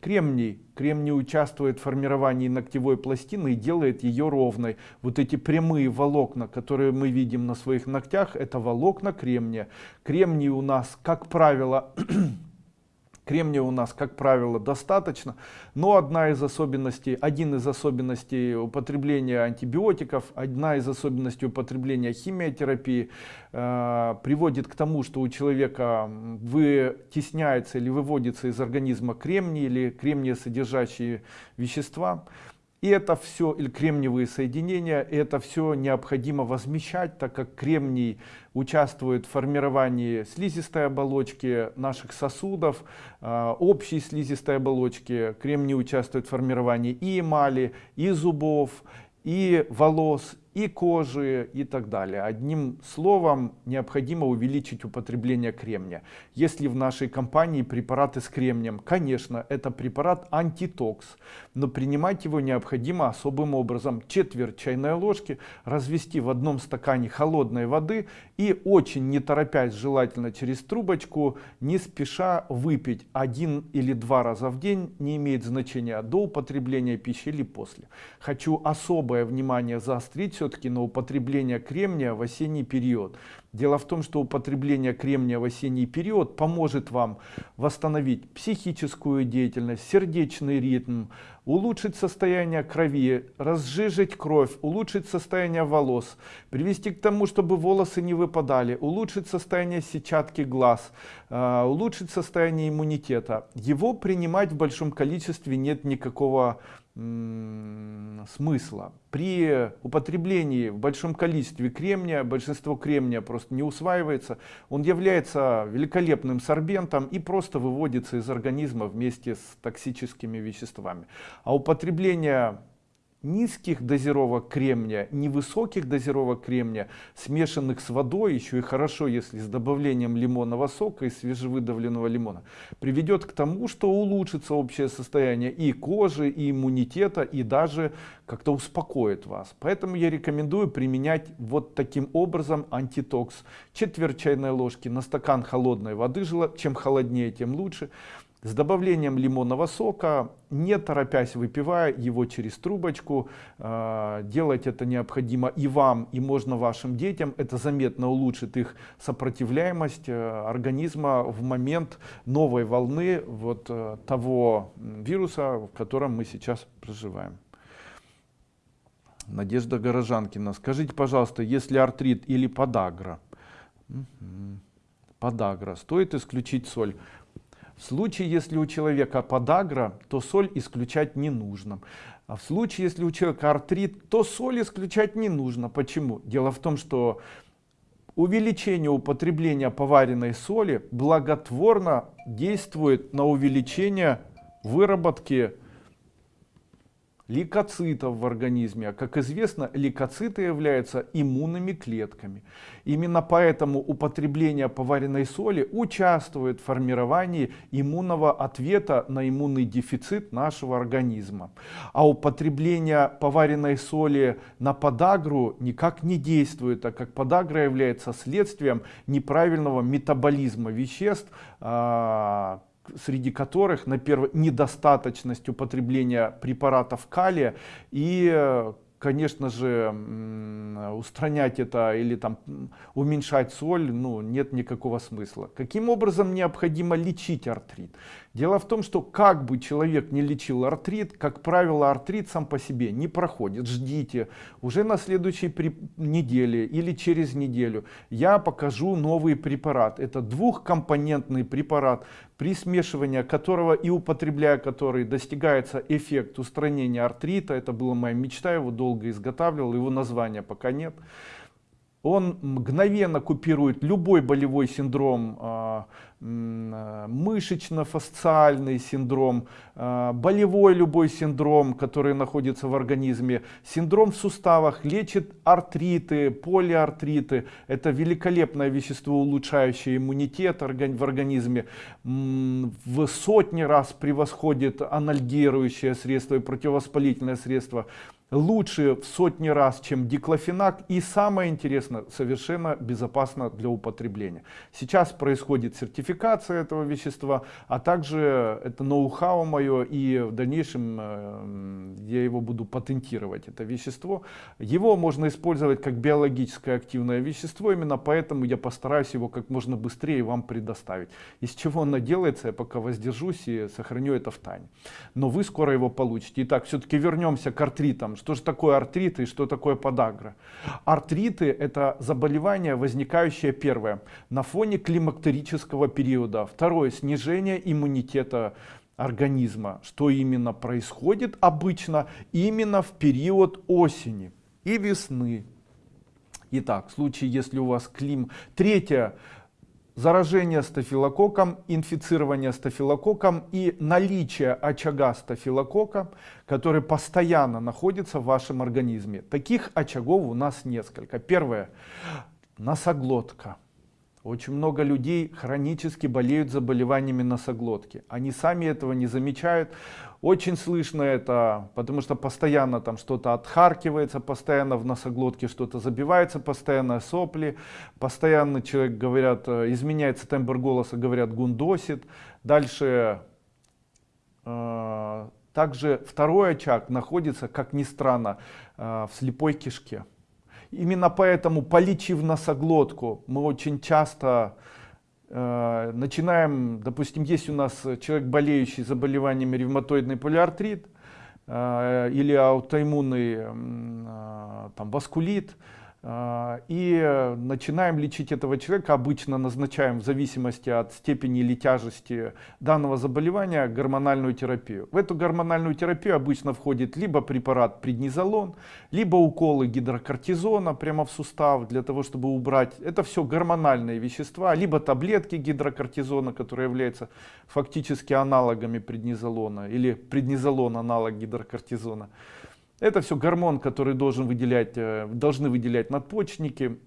Кремний. Кремний участвует в формировании ногтевой пластины и делает ее ровной. Вот эти прямые волокна, которые мы видим на своих ногтях, это волокна кремния. Кремний у нас, как правило, Кремния у нас, как правило, достаточно, но одна из особенностей, один из особенностей употребления антибиотиков, одна из особенностей употребления химиотерапии э, приводит к тому, что у человека вытесняется или выводится из организма кремний или кремния содержащие вещества. И это все, или кремниевые соединения, это все необходимо возмещать, так как кремний участвует в формировании слизистой оболочки наших сосудов, а, общей слизистой оболочки. Кремний участвует в формировании и эмали, и зубов, и волос, и кожи и так далее. Одним словом, необходимо увеличить употребление кремния. Если в нашей компании препараты с кремнием, конечно, это препарат антитокс, но принимать его необходимо особым образом. Четверть чайной ложки развести в одном стакане холодной воды и очень не торопясь, желательно через трубочку, не спеша выпить один или два раза в день, не имеет значения до употребления пищи или после. Хочу особое внимание заострить все-таки на употребление кремния в осенний период. Дело в том, что употребление кремния в осенний период поможет вам восстановить психическую деятельность, сердечный ритм, улучшить состояние крови, разжижить кровь, улучшить состояние волос, привести к тому, чтобы волосы не выпадали, улучшить состояние сетчатки глаз, э, улучшить состояние иммунитета. Его принимать в большом количестве нет никакого. При употреблении в большом количестве кремния, большинство кремния просто не усваивается, он является великолепным сорбентом и просто выводится из организма вместе с токсическими веществами. А употребление низких дозировок кремния, невысоких дозировок кремния, смешанных с водой, еще и хорошо, если с добавлением лимонного сока и свежевыдавленного лимона, приведет к тому, что улучшится общее состояние и кожи, и иммунитета, и даже как-то успокоит вас. Поэтому я рекомендую применять вот таким образом антитокс. Четверть чайной ложки на стакан холодной воды, чем холоднее, тем лучше с добавлением лимонного сока, не торопясь выпивая его через трубочку. А, делать это необходимо и вам, и можно вашим детям. Это заметно улучшит их сопротивляемость э, организма в момент новой волны вот э, того вируса, в котором мы сейчас проживаем. Надежда Горожанкина. Скажите, пожалуйста, если артрит или подагра, подагра, стоит исключить соль? В случае, если у человека подагра, то соль исключать не нужно. А в случае, если у человека артрит, то соль исключать не нужно. Почему? Дело в том, что увеличение употребления поваренной соли благотворно действует на увеличение выработки лейкоцитов в организме. А как известно, лейкоциты являются иммунными клетками. Именно поэтому употребление поваренной соли участвует в формировании иммунного ответа на иммунный дефицит нашего организма. А употребление поваренной соли на подагру никак не действует, так как подагра является следствием неправильного метаболизма веществ, а, среди которых на первый недостаточность употребления препаратов калия и конечно же устранять это или там уменьшать соль ну нет никакого смысла каким образом необходимо лечить артрит Дело в том, что как бы человек не лечил артрит, как правило, артрит сам по себе не проходит. Ждите, уже на следующей неделе или через неделю я покажу новый препарат. Это двухкомпонентный препарат, при смешивании которого и употребляя который достигается эффект устранения артрита. Это была моя мечта, его долго изготавливал, его названия пока нет. Он мгновенно купирует любой болевой синдром, а, мышечно-фасциальный синдром, а, болевой любой синдром, который находится в организме, синдром в суставах, лечит артриты, полиартриты. Это великолепное вещество, улучшающее иммунитет в организме. В сотни раз превосходит анальгирующее средство и противовоспалительное средство лучше в сотни раз, чем диклофенак и самое интересное, совершенно безопасно для употребления. Сейчас происходит сертификация этого вещества, а также это ноу-хау мое и в дальнейшем э, я его буду патентировать, это вещество. Его можно использовать как биологическое активное вещество, именно поэтому я постараюсь его как можно быстрее вам предоставить. Из чего оно делается, я пока воздержусь и сохраню это в тайне. Но вы скоро его получите. Итак, все-таки вернемся к артритам что же такое артриты и что такое подагра? Артриты это заболевание, возникающее первое на фоне климактерического периода. Второе снижение иммунитета организма, что именно происходит обычно именно в период осени и весны. Итак, в случае, если у вас клим... Третье, заражение стафилококком, инфицирование стафилококком и наличие очага стафилококка, который постоянно находится в вашем организме. Таких очагов у нас несколько. Первое, носоглотка. Очень много людей хронически болеют заболеваниями носоглотки. Они сами этого не замечают. Очень слышно это, потому что постоянно там что-то отхаркивается, постоянно в носоглотке что-то забивается, постоянно сопли, постоянно человек, говорят, э, изменяется тембр голоса, говорят, гундосит. Дальше, э, также второй очаг находится, как ни странно, э, в слепой кишке. Именно поэтому, полечив носоглотку, мы очень часто э, начинаем, допустим, есть у нас человек, болеющий заболеваниями ревматоидный полиартрит э, или аутоиммунный э, там, васкулит, и начинаем лечить этого человека, обычно назначаем в зависимости от степени или тяжести данного заболевания гормональную терапию. В эту гормональную терапию обычно входит либо препарат преднизолон, либо уколы гидрокортизона прямо в сустав для того, чтобы убрать. Это все гормональные вещества, либо таблетки гидрокортизона, которые являются фактически аналогами преднизолона или преднизолон аналог гидрокортизона. Это все гормон, который должен выделять, э, должны выделять надпочечники.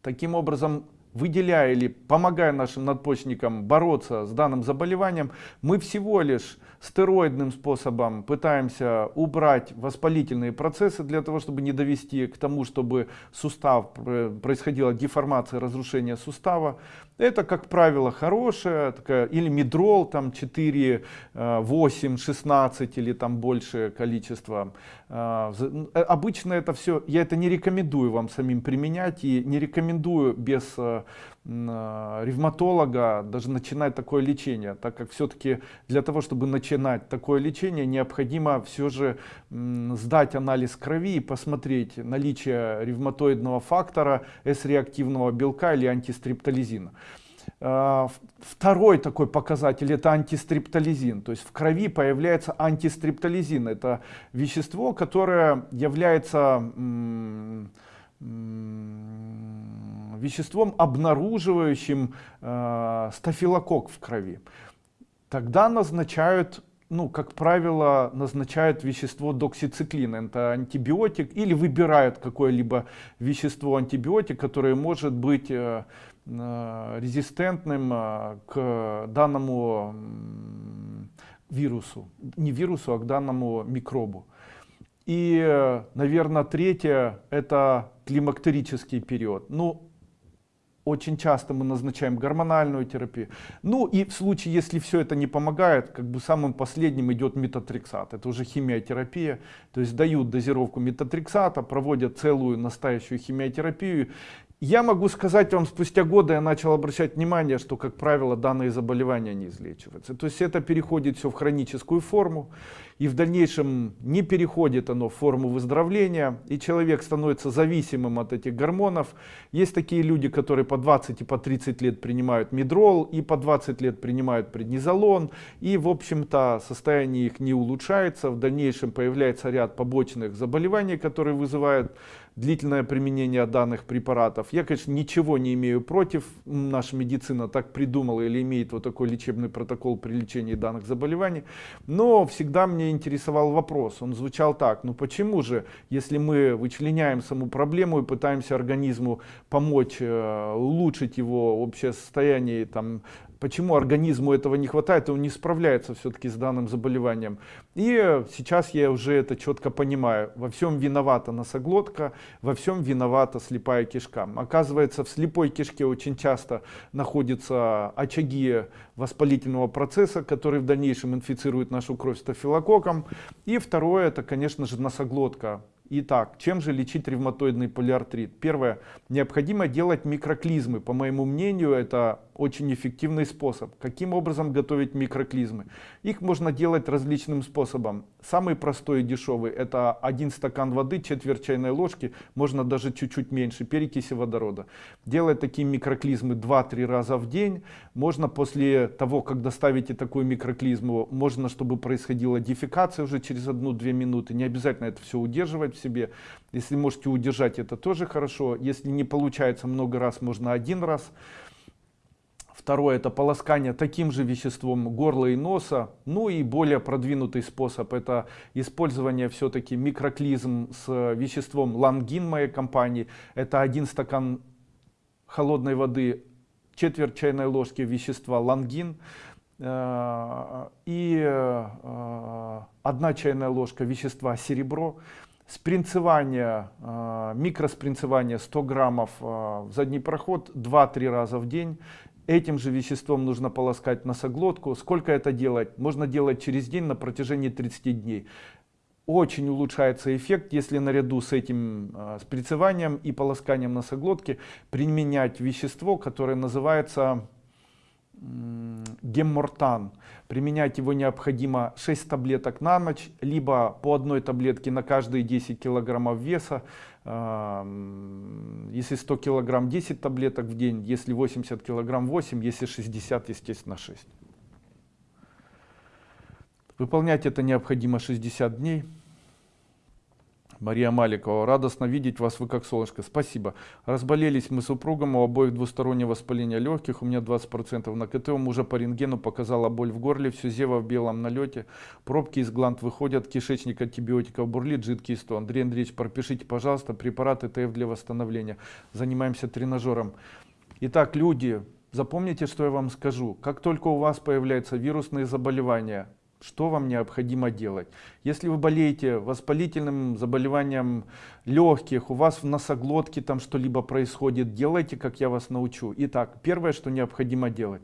Таким образом, выделяя или помогая нашим надпочечникам бороться с данным заболеванием, мы всего лишь стероидным способом пытаемся убрать воспалительные процессы для того, чтобы не довести к тому, чтобы сустав э, происходила деформация, разрушение сустава. Это, как правило, хорошая такая, или медрол, там 4, 8, 16 или там большее количество. А, э, обычно это все, я это не рекомендую вам самим применять и не рекомендую без э, ревматолога даже начинать такое лечение, так как все-таки для того, чтобы начинать такое лечение, необходимо все же сдать анализ крови и посмотреть наличие ревматоидного фактора, С-реактивного белка или антистриптолизина. А, второй такой показатель это антистриптолизин, то есть в крови появляется антистриптолизин, это вещество, которое является веществом, обнаруживающим э, стафилококк в крови. Тогда назначают, ну, как правило, назначают вещество доксициклин, это антибиотик, или выбирают какое-либо вещество антибиотик, которое может быть э, э, резистентным э, к данному вирусу, не вирусу, а к данному микробу. И, наверное, третье – это климактерический период. Ну, очень часто мы назначаем гормональную терапию. Ну и в случае, если все это не помогает, как бы самым последним идет метатрексат. Это уже химиотерапия. То есть дают дозировку метатрексата, проводят целую настоящую химиотерапию. Я могу сказать вам, спустя годы я начал обращать внимание, что, как правило, данные заболевания не излечиваются. То есть это переходит все в хроническую форму, и в дальнейшем не переходит оно в форму выздоровления, и человек становится зависимым от этих гормонов. Есть такие люди, которые по 20 и по 30 лет принимают медрол, и по 20 лет принимают преднизолон, и, в общем-то, состояние их не улучшается. В дальнейшем появляется ряд побочных заболеваний, которые вызывают длительное применение данных препаратов. Я, конечно, ничего не имею против, наша медицина так придумала или имеет вот такой лечебный протокол при лечении данных заболеваний, но всегда мне интересовал вопрос, он звучал так, ну почему же, если мы вычленяем саму проблему и пытаемся организму помочь э, улучшить его общее состояние, там, почему организму этого не хватает, и он не справляется все-таки с данным заболеванием. И сейчас я уже это четко понимаю. Во всем виновата носоглотка, во всем виновата слепая кишка. Оказывается, в слепой кишке очень часто находятся очаги воспалительного процесса, который в дальнейшем инфицирует нашу кровь стафилококком. И второе, это, конечно же, носоглотка. Итак, чем же лечить ревматоидный полиартрит? Первое, необходимо делать микроклизмы. По моему мнению, это очень эффективный способ. Каким образом готовить микроклизмы? Их можно делать различным способом. Самый простой и дешевый это один стакан воды, четверть чайной ложки, можно даже чуть-чуть меньше, перекиси водорода. Делать такие микроклизмы 2-3 раза в день. Можно после того, как доставите такую микроклизму, можно, чтобы происходила дефекация уже через 1-2 минуты. Не обязательно это все удерживать в себе. Если можете удержать, это тоже хорошо. Если не получается много раз, можно один раз. Второе это полоскание таким же веществом горла и носа. Ну и более продвинутый способ это использование все-таки микроклизм с веществом лангин моей компании. Это один стакан холодной воды, четверть чайной ложки вещества лангин э, и э, одна чайная ложка вещества серебро спринцевание, э, микроспринцевание 100 граммов э, в задний проход 2-3 раза в день. Этим же веществом нужно полоскать носоглотку. Сколько это делать? Можно делать через день на протяжении 30 дней. Очень улучшается эффект, если наряду с этим э, спринцеванием и полосканием носоглотки применять вещество, которое называется геммортан. Применять его необходимо 6 таблеток на ночь, либо по одной таблетке на каждые 10 килограммов веса. Если 100 килограмм 10 таблеток в день, если 80 килограмм 8, если 60, естественно 6. Выполнять это необходимо 60 дней. Мария Маликова. Радостно видеть вас, вы как солнышко. Спасибо. Разболелись мы супругом, у обоих двустороннее воспаление легких, у меня 20% на КТ, у мужа по рентгену показала боль в горле, все зева в белом налете, пробки из гланд выходят, кишечник антибиотиков бурлит, жидкий сто. Андрей Андреевич, пропишите, пожалуйста, препараты ТФ для восстановления. Занимаемся тренажером. Итак, люди, запомните, что я вам скажу. Как только у вас появляются вирусные заболевания, что вам необходимо делать. Если вы болеете воспалительным заболеванием легких, у вас в носоглотке там что-либо происходит, делайте, как я вас научу. Итак, первое, что необходимо делать.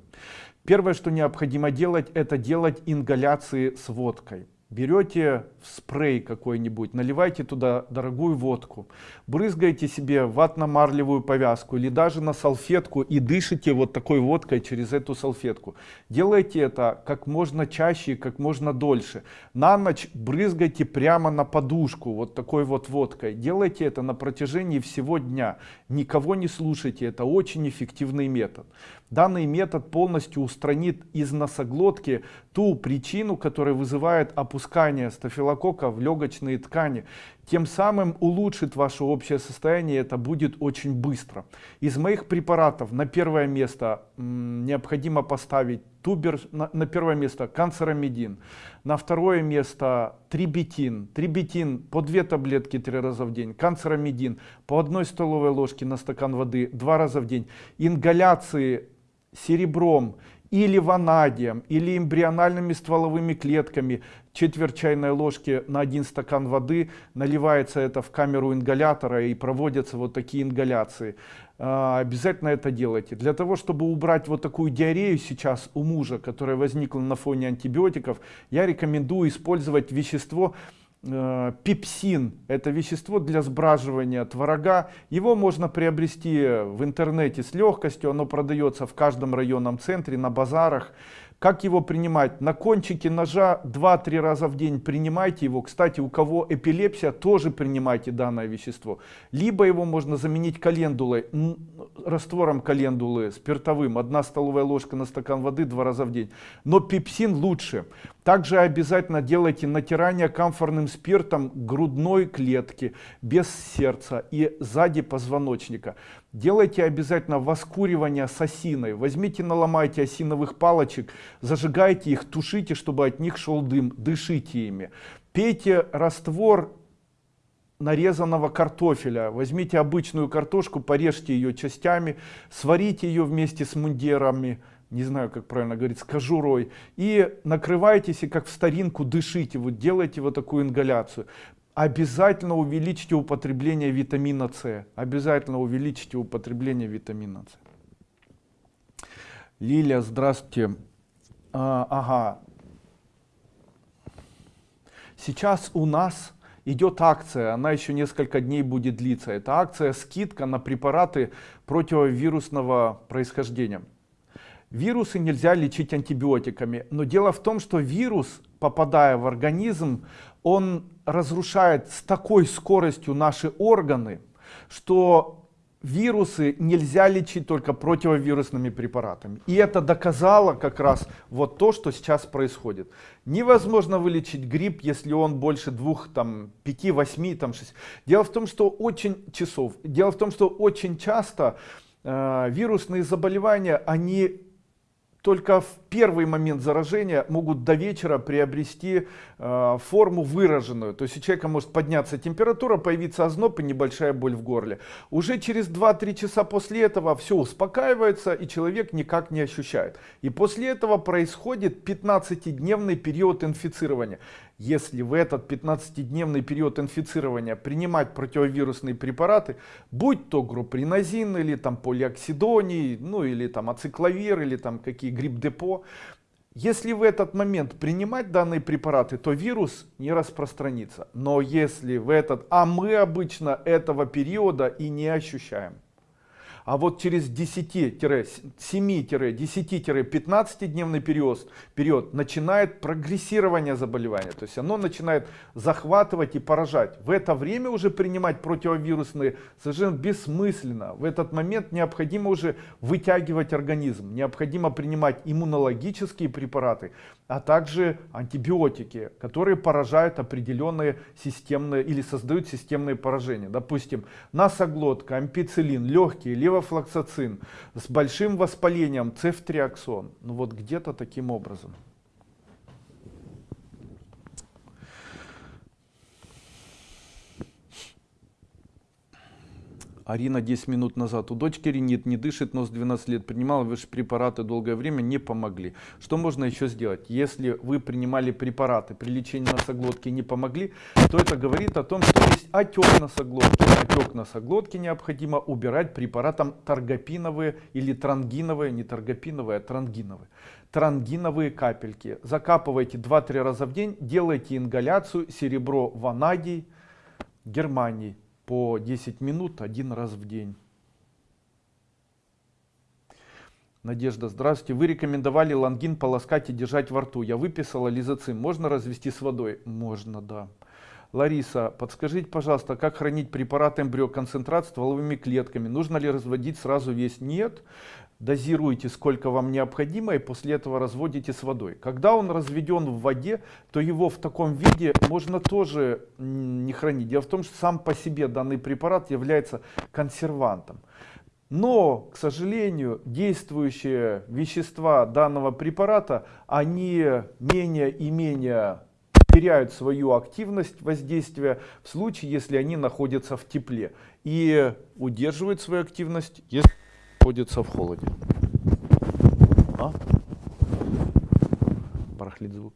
Первое, что необходимо делать, это делать ингаляции с водкой берете спрей какой-нибудь, наливайте туда дорогую водку, брызгаете себе ватно-марлевую повязку или даже на салфетку и дышите вот такой водкой через эту салфетку. Делайте это как можно чаще и как можно дольше. На ночь брызгайте прямо на подушку вот такой вот водкой. Делайте это на протяжении всего дня. Никого не слушайте, это очень эффективный метод. Данный метод полностью устранит из носоглотки ту причину, которая вызывает опускание стафилококка в легочные ткани. Тем самым улучшит ваше общее состояние, это будет очень быстро. Из моих препаратов на первое место необходимо поставить тубер, на, на первое место канцеромедин, на второе место трибетин, трибетин по две таблетки три раза в день, канцеромедин по одной столовой ложке на стакан воды два раза в день, ингаляции серебром или ванадием, или эмбриональными стволовыми клетками, четверть чайной ложки на один стакан воды, наливается это в камеру ингалятора и проводятся вот такие ингаляции. А, обязательно это делайте. Для того, чтобы убрать вот такую диарею сейчас у мужа, которая возникла на фоне антибиотиков, я рекомендую использовать вещество, пепсин это вещество для сбраживания творога его можно приобрести в интернете с легкостью оно продается в каждом районном центре на базарах как его принимать? На кончике ножа 2-3 раза в день принимайте его. Кстати, у кого эпилепсия, тоже принимайте данное вещество. Либо его можно заменить календулой, раствором календулы спиртовым. Одна столовая ложка на стакан воды два раза в день. Но пепсин лучше. Также обязательно делайте натирание камфорным спиртом грудной клетки без сердца и сзади позвоночника. Делайте обязательно воскуривание с осиной. Возьмите, наломайте осиновых палочек, зажигайте их, тушите, чтобы от них шел дым, дышите ими. Пейте раствор нарезанного картофеля. Возьмите обычную картошку, порежьте ее частями, сварите ее вместе с мундирами, не знаю, как правильно говорить, с кожурой, и накрывайтесь, и как в старинку дышите, вот делайте вот такую ингаляцию обязательно увеличьте употребление витамина С. Обязательно увеличьте употребление витамина С. Лилия, здравствуйте. А, ага. Сейчас у нас идет акция, она еще несколько дней будет длиться. Это акция скидка на препараты противовирусного происхождения. Вирусы нельзя лечить антибиотиками, но дело в том, что вирус, попадая в организм, он разрушает с такой скоростью наши органы, что вирусы нельзя лечить только противовирусными препаратами. И это доказало как раз вот то, что сейчас происходит. Невозможно вылечить грипп, если он больше двух, там, пяти, восьми, там, шесть. Дело в том, что очень часов. Дело в том, что очень часто э, вирусные заболевания, они только в первый момент заражения могут до вечера приобрести э, форму выраженную. То есть у человека может подняться температура, появиться озноб и небольшая боль в горле. Уже через 2-3 часа после этого все успокаивается и человек никак не ощущает. И после этого происходит 15-дневный период инфицирования. Если в этот 15-дневный период инфицирования принимать противовирусные препараты, будь то групринозин или там полиоксидоний, ну или там ацикловир или там какие грипп-депо, если в этот момент принимать данные препараты, то вирус не распространится. Но если в этот, а мы обычно этого периода и не ощущаем. А вот через 10-7-10-15 дневный период, период начинает прогрессирование заболевания. То есть оно начинает захватывать и поражать. В это время уже принимать противовирусные совершенно бессмысленно. В этот момент необходимо уже вытягивать организм. Необходимо принимать иммунологические препараты, а также антибиотики, которые поражают определенные системные или создают системные поражения. Допустим, носоглотка, ампицилин, левые левофлоксацин с большим воспалением, цефтриаксон. Ну вот где-то таким образом. Арина 10 минут назад. У дочки ринит, не дышит, нос 12 лет. Принимала ваши препараты долгое время, не помогли. Что можно еще сделать? Если вы принимали препараты при лечении носоглотки не помогли, то это говорит о том, что есть отек носоглотки. Отек носоглотки необходимо убирать препаратом таргопиновые или трангиновые, не таргопиновые, а трангиновые трангиновые капельки. Закапывайте 2-3 раза в день, делайте ингаляцию серебро ванадий Германии по 10 минут один раз в день. Надежда, здравствуйте. Вы рекомендовали лангин полоскать и держать во рту. Я выписала лизоцим. Можно развести с водой? Можно, да. Лариса, подскажите, пожалуйста, как хранить препарат эмбриоконцентрат стволовыми клетками? Нужно ли разводить сразу весь? Нет дозируете сколько вам необходимо и после этого разводите с водой. Когда он разведен в воде, то его в таком виде можно тоже не хранить. Дело в том, что сам по себе данный препарат является консервантом. Но, к сожалению, действующие вещества данного препарата, они менее и менее теряют свою активность воздействия в случае, если они находятся в тепле. И удерживают свою активность, если находится в холоде. А? Барахлит звук.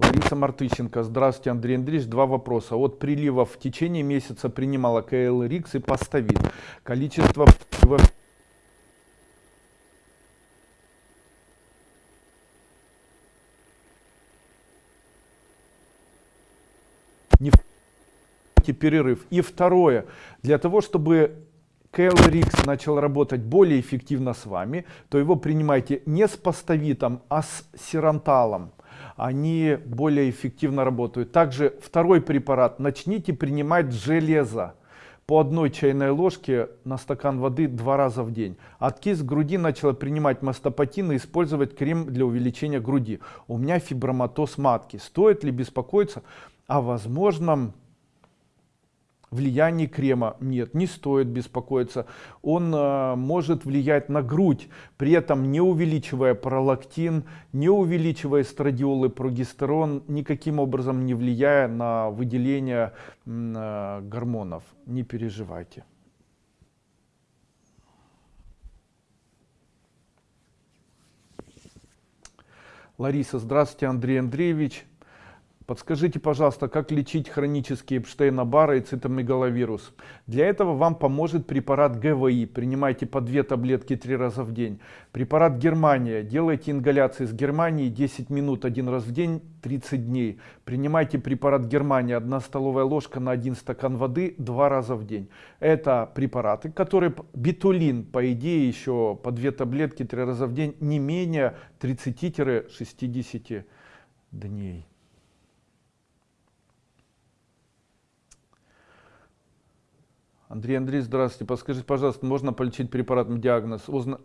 Лариса Мартыщенко. Здравствуйте, Андрей Андреевич. Два вопроса. От приливов в течение месяца принимала КЛ Рикс и Поставит. Количество перерыв. И второе, для того, чтобы KLRX начал работать более эффективно с вами, то его принимайте не с пастовитом, а с сиранталом. Они более эффективно работают. Также второй препарат начните принимать железо по одной чайной ложке на стакан воды два раза в день. От кист груди начала принимать мастопатин и использовать крем для увеличения груди. У меня фиброматоз матки. Стоит ли беспокоиться о возможном влияние крема нет, не стоит беспокоиться. Он э, может влиять на грудь, при этом не увеличивая пролактин, не увеличивая эстрадиол прогестерон, никаким образом не влияя на выделение э, гормонов. Не переживайте. Лариса, здравствуйте, Андрей Андреевич. Подскажите, пожалуйста, как лечить хронические Эпштейна-Барра и цитомегаловирус? Для этого вам поможет препарат ГВИ. Принимайте по две таблетки три раза в день. Препарат Германия. Делайте ингаляции с Германией 10 минут один раз в день 30 дней. Принимайте препарат Германия. Одна столовая ложка на один стакан воды два раза в день. Это препараты, которые битулин, по идее, еще по две таблетки три раза в день не менее 30-60 дней. Андрей Андрей, здравствуйте. Подскажите, пожалуйста, можно полечить препаратом диагноз? Узна...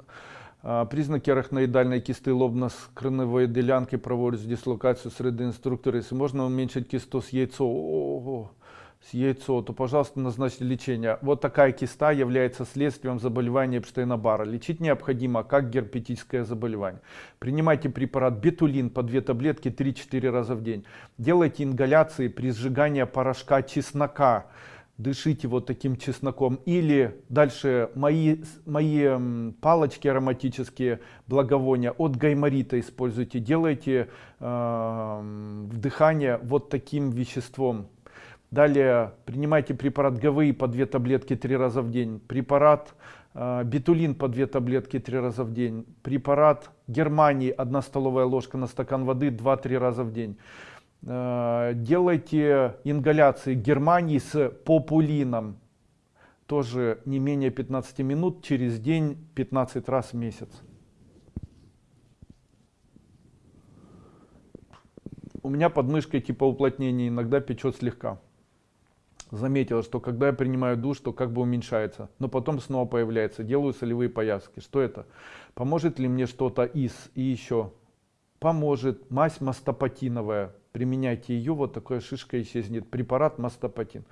А, признаки арахноидальной кисты лобно-скроневой делянки проводят дислокацию среды инструктора. Если можно уменьшить кисту с яйцо, Ого, с яйцо, то, пожалуйста, назначьте лечение. Вот такая киста является следствием заболевания Эпштейна-Барра. Лечить необходимо как герпетическое заболевание. Принимайте препарат бетулин по 2 таблетки 3-4 раза в день. Делайте ингаляции при сжигании порошка чеснока дышите вот таким чесноком. Или дальше мои, мои палочки ароматические, благовония от гайморита используйте. Делайте э, вдыхание вот таким веществом. Далее принимайте препарат ГВИ по 2 таблетки 3 раза в день. Препарат э, бетулин по 2 таблетки 3 раза в день. Препарат Германии 1 столовая ложка на стакан воды 2-3 раза в день. Э, делайте ингаляции Германии с популином. Тоже не менее 15 минут через день 15 раз в месяц. У меня под типа уплотнения иногда печет слегка. Заметила, что когда я принимаю душ, то как бы уменьшается, но потом снова появляется. Делаю солевые пояски. Что это? Поможет ли мне что-то из? И еще. Поможет мазь мастопатиновая применяйте ее, вот такая шишка исчезнет. Препарат мастопатин.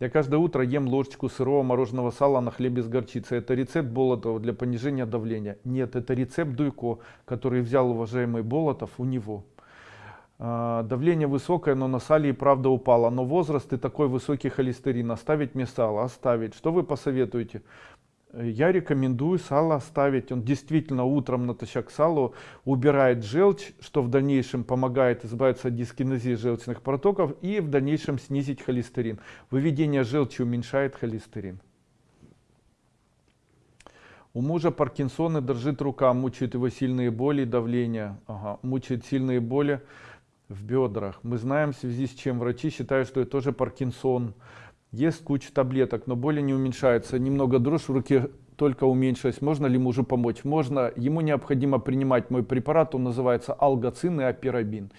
Я каждое утро ем ложечку сырого мороженого сала на хлебе с горчицей. Это рецепт Болотова для понижения давления. Нет, это рецепт Дуйко, который взял уважаемый Болотов у него. А, давление высокое, но на сале и правда упало. Но возраст и такой высокий холестерин. Оставить мне сало? Оставить. Что вы посоветуете? Я рекомендую сало оставить. Он действительно утром натощак салу убирает желчь, что в дальнейшем помогает избавиться от дискинезии желчных протоков и в дальнейшем снизить холестерин. Выведение желчи уменьшает холестерин. У мужа Паркинсон и дрожит рука, мучают его сильные боли и давление. Ага, мучает сильные боли в бедрах. Мы знаем, в связи с чем врачи считают, что это тоже Паркинсон. Есть куча таблеток, но боли не уменьшаются. Немного дрожь в руке только уменьшилась. Можно ли мужу помочь? Можно. Ему необходимо принимать мой препарат. Он называется алгоцин и апирабин.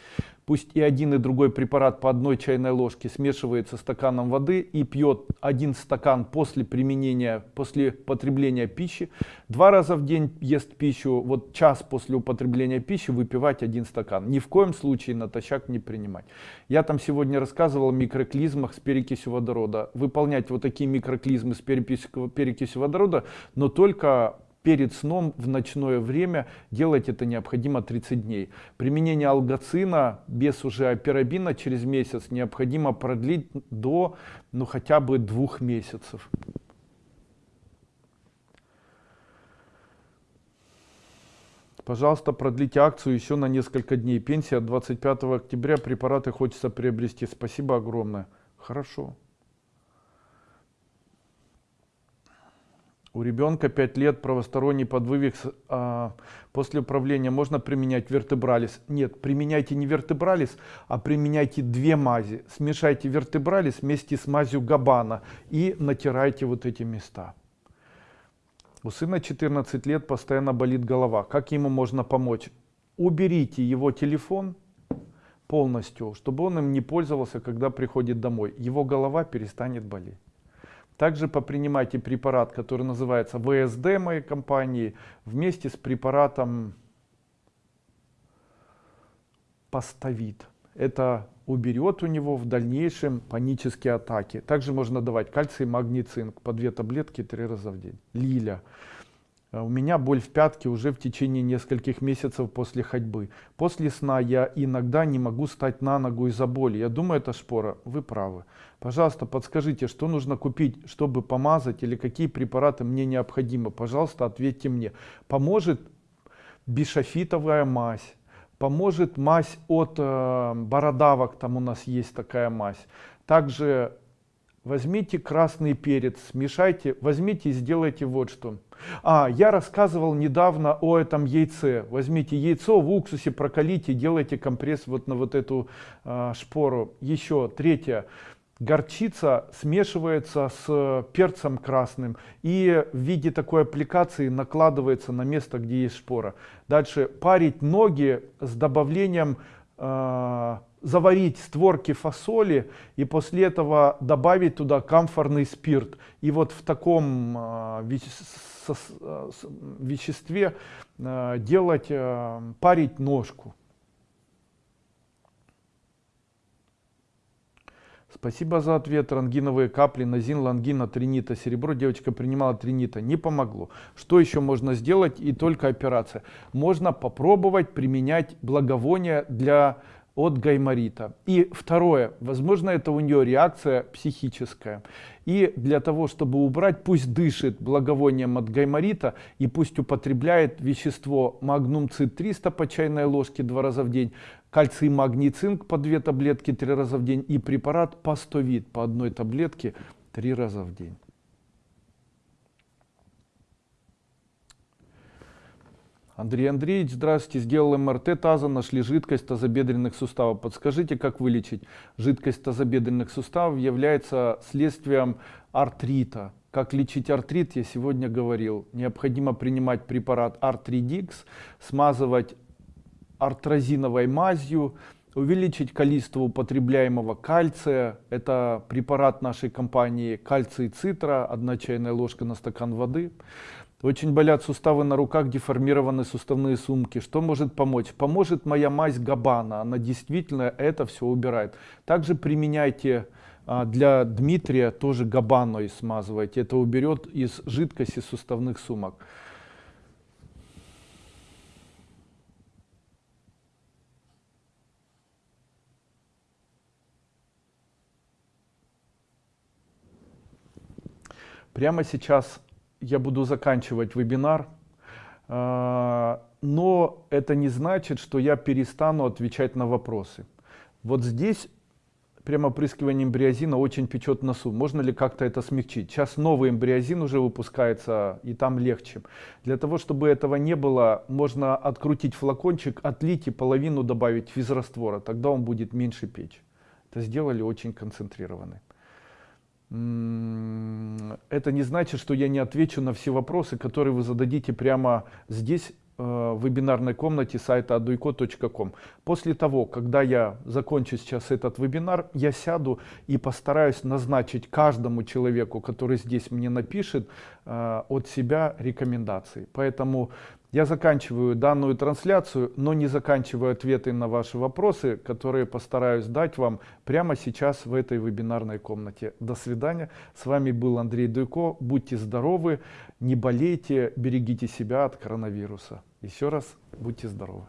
Пусть и один и другой препарат по одной чайной ложке смешивается стаканом воды и пьет один стакан после применения, после потребления пищи. Два раза в день ест пищу, вот час после употребления пищи выпивать один стакан. Ни в коем случае натощак не принимать. Я там сегодня рассказывал о микроклизмах с перекисью водорода. Выполнять вот такие микроклизмы с перекисью водорода, но только перед сном в ночное время делать это необходимо 30 дней. Применение алгоцина без уже апирабина через месяц необходимо продлить до ну, хотя бы двух месяцев. Пожалуйста, продлите акцию еще на несколько дней. Пенсия 25 октября. Препараты хочется приобрести. Спасибо огромное. Хорошо. У ребенка 5 лет правосторонний подвывих а, после управления можно применять вертебралис? Нет, применяйте не вертебралис, а применяйте две мази. Смешайте вертебралис вместе с мазью габана и натирайте вот эти места. У сына 14 лет постоянно болит голова. Как ему можно помочь? Уберите его телефон полностью, чтобы он им не пользовался, когда приходит домой. Его голова перестанет болеть. Также попринимайте препарат, который называется ВСД моей компании, вместе с препаратом Поставит. Это уберет у него в дальнейшем панические атаки. Также можно давать кальций, магний, цинк по две таблетки три раза в день. Лиля. У меня боль в пятке уже в течение нескольких месяцев после ходьбы. После сна я иногда не могу стать на ногу из-за боли. Я думаю, это шпора. Вы правы. Пожалуйста, подскажите, что нужно купить, чтобы помазать или какие препараты мне необходимы. Пожалуйста, ответьте мне. Поможет бишофитовая мазь, Поможет мазь от э, бородавок, там у нас есть такая мазь. Также возьмите красный перец, смешайте, возьмите и сделайте вот что. А, я рассказывал недавно о этом яйце. Возьмите яйцо в уксусе, прокалите, делайте компресс вот на вот эту э, шпору. Еще третье горчица смешивается с перцем красным и в виде такой аппликации накладывается на место, где есть шпора. Дальше парить ноги с добавлением, э, заварить створки фасоли и после этого добавить туда камфорный спирт. И вот в таком э, веществе э, делать, э, парить ножку. Спасибо за ответ. Рангиновые капли, назин, лангина, тринита, серебро. Девочка принимала тринита. Не помогло. Что еще можно сделать? И только операция. Можно попробовать применять благовония для от гайморита. И второе, возможно, это у нее реакция психическая. И для того, чтобы убрать, пусть дышит благовонием от гайморита и пусть употребляет вещество магнум цит 300 по чайной ложке два раза в день, кальций, магний, цинк по две таблетки три раза в день и препарат пастовид по одной таблетке три раза в день. Андрей Андреевич, здравствуйте. Сделал МРТ таза, нашли жидкость тазобедренных суставов. Подскажите, как вылечить? Жидкость тазобедренных суставов является следствием артрита. Как лечить артрит, я сегодня говорил. Необходимо принимать препарат Артридикс, смазывать артрозиновой мазью, увеличить количество употребляемого кальция. Это препарат нашей компании кальций цитра, одна чайная ложка на стакан воды. Очень болят суставы на руках, деформированы суставные сумки. Что может помочь? Поможет моя мазь Габана. Она действительно это все убирает. Также применяйте а, для Дмитрия тоже Габаной смазывайте. Это уберет из жидкости суставных сумок. Прямо сейчас я буду заканчивать вебинар, а, но это не значит, что я перестану отвечать на вопросы. Вот здесь прямо опрыскивание эмбриозина очень печет носу. Можно ли как-то это смягчить? Сейчас новый эмбриозин уже выпускается, и там легче. Для того, чтобы этого не было, можно открутить флакончик, отлить и половину добавить физраствора. Тогда он будет меньше печь. Это сделали очень концентрированно это не значит, что я не отвечу на все вопросы, которые вы зададите прямо здесь, э, в вебинарной комнате сайта aduiko.com. После того, когда я закончу сейчас этот вебинар, я сяду и постараюсь назначить каждому человеку, который здесь мне напишет, э, от себя рекомендации. Поэтому я заканчиваю данную трансляцию, но не заканчиваю ответы на ваши вопросы, которые постараюсь дать вам прямо сейчас в этой вебинарной комнате. До свидания. С вами был Андрей Дуйко. Будьте здоровы, не болейте, берегите себя от коронавируса. Еще раз, будьте здоровы.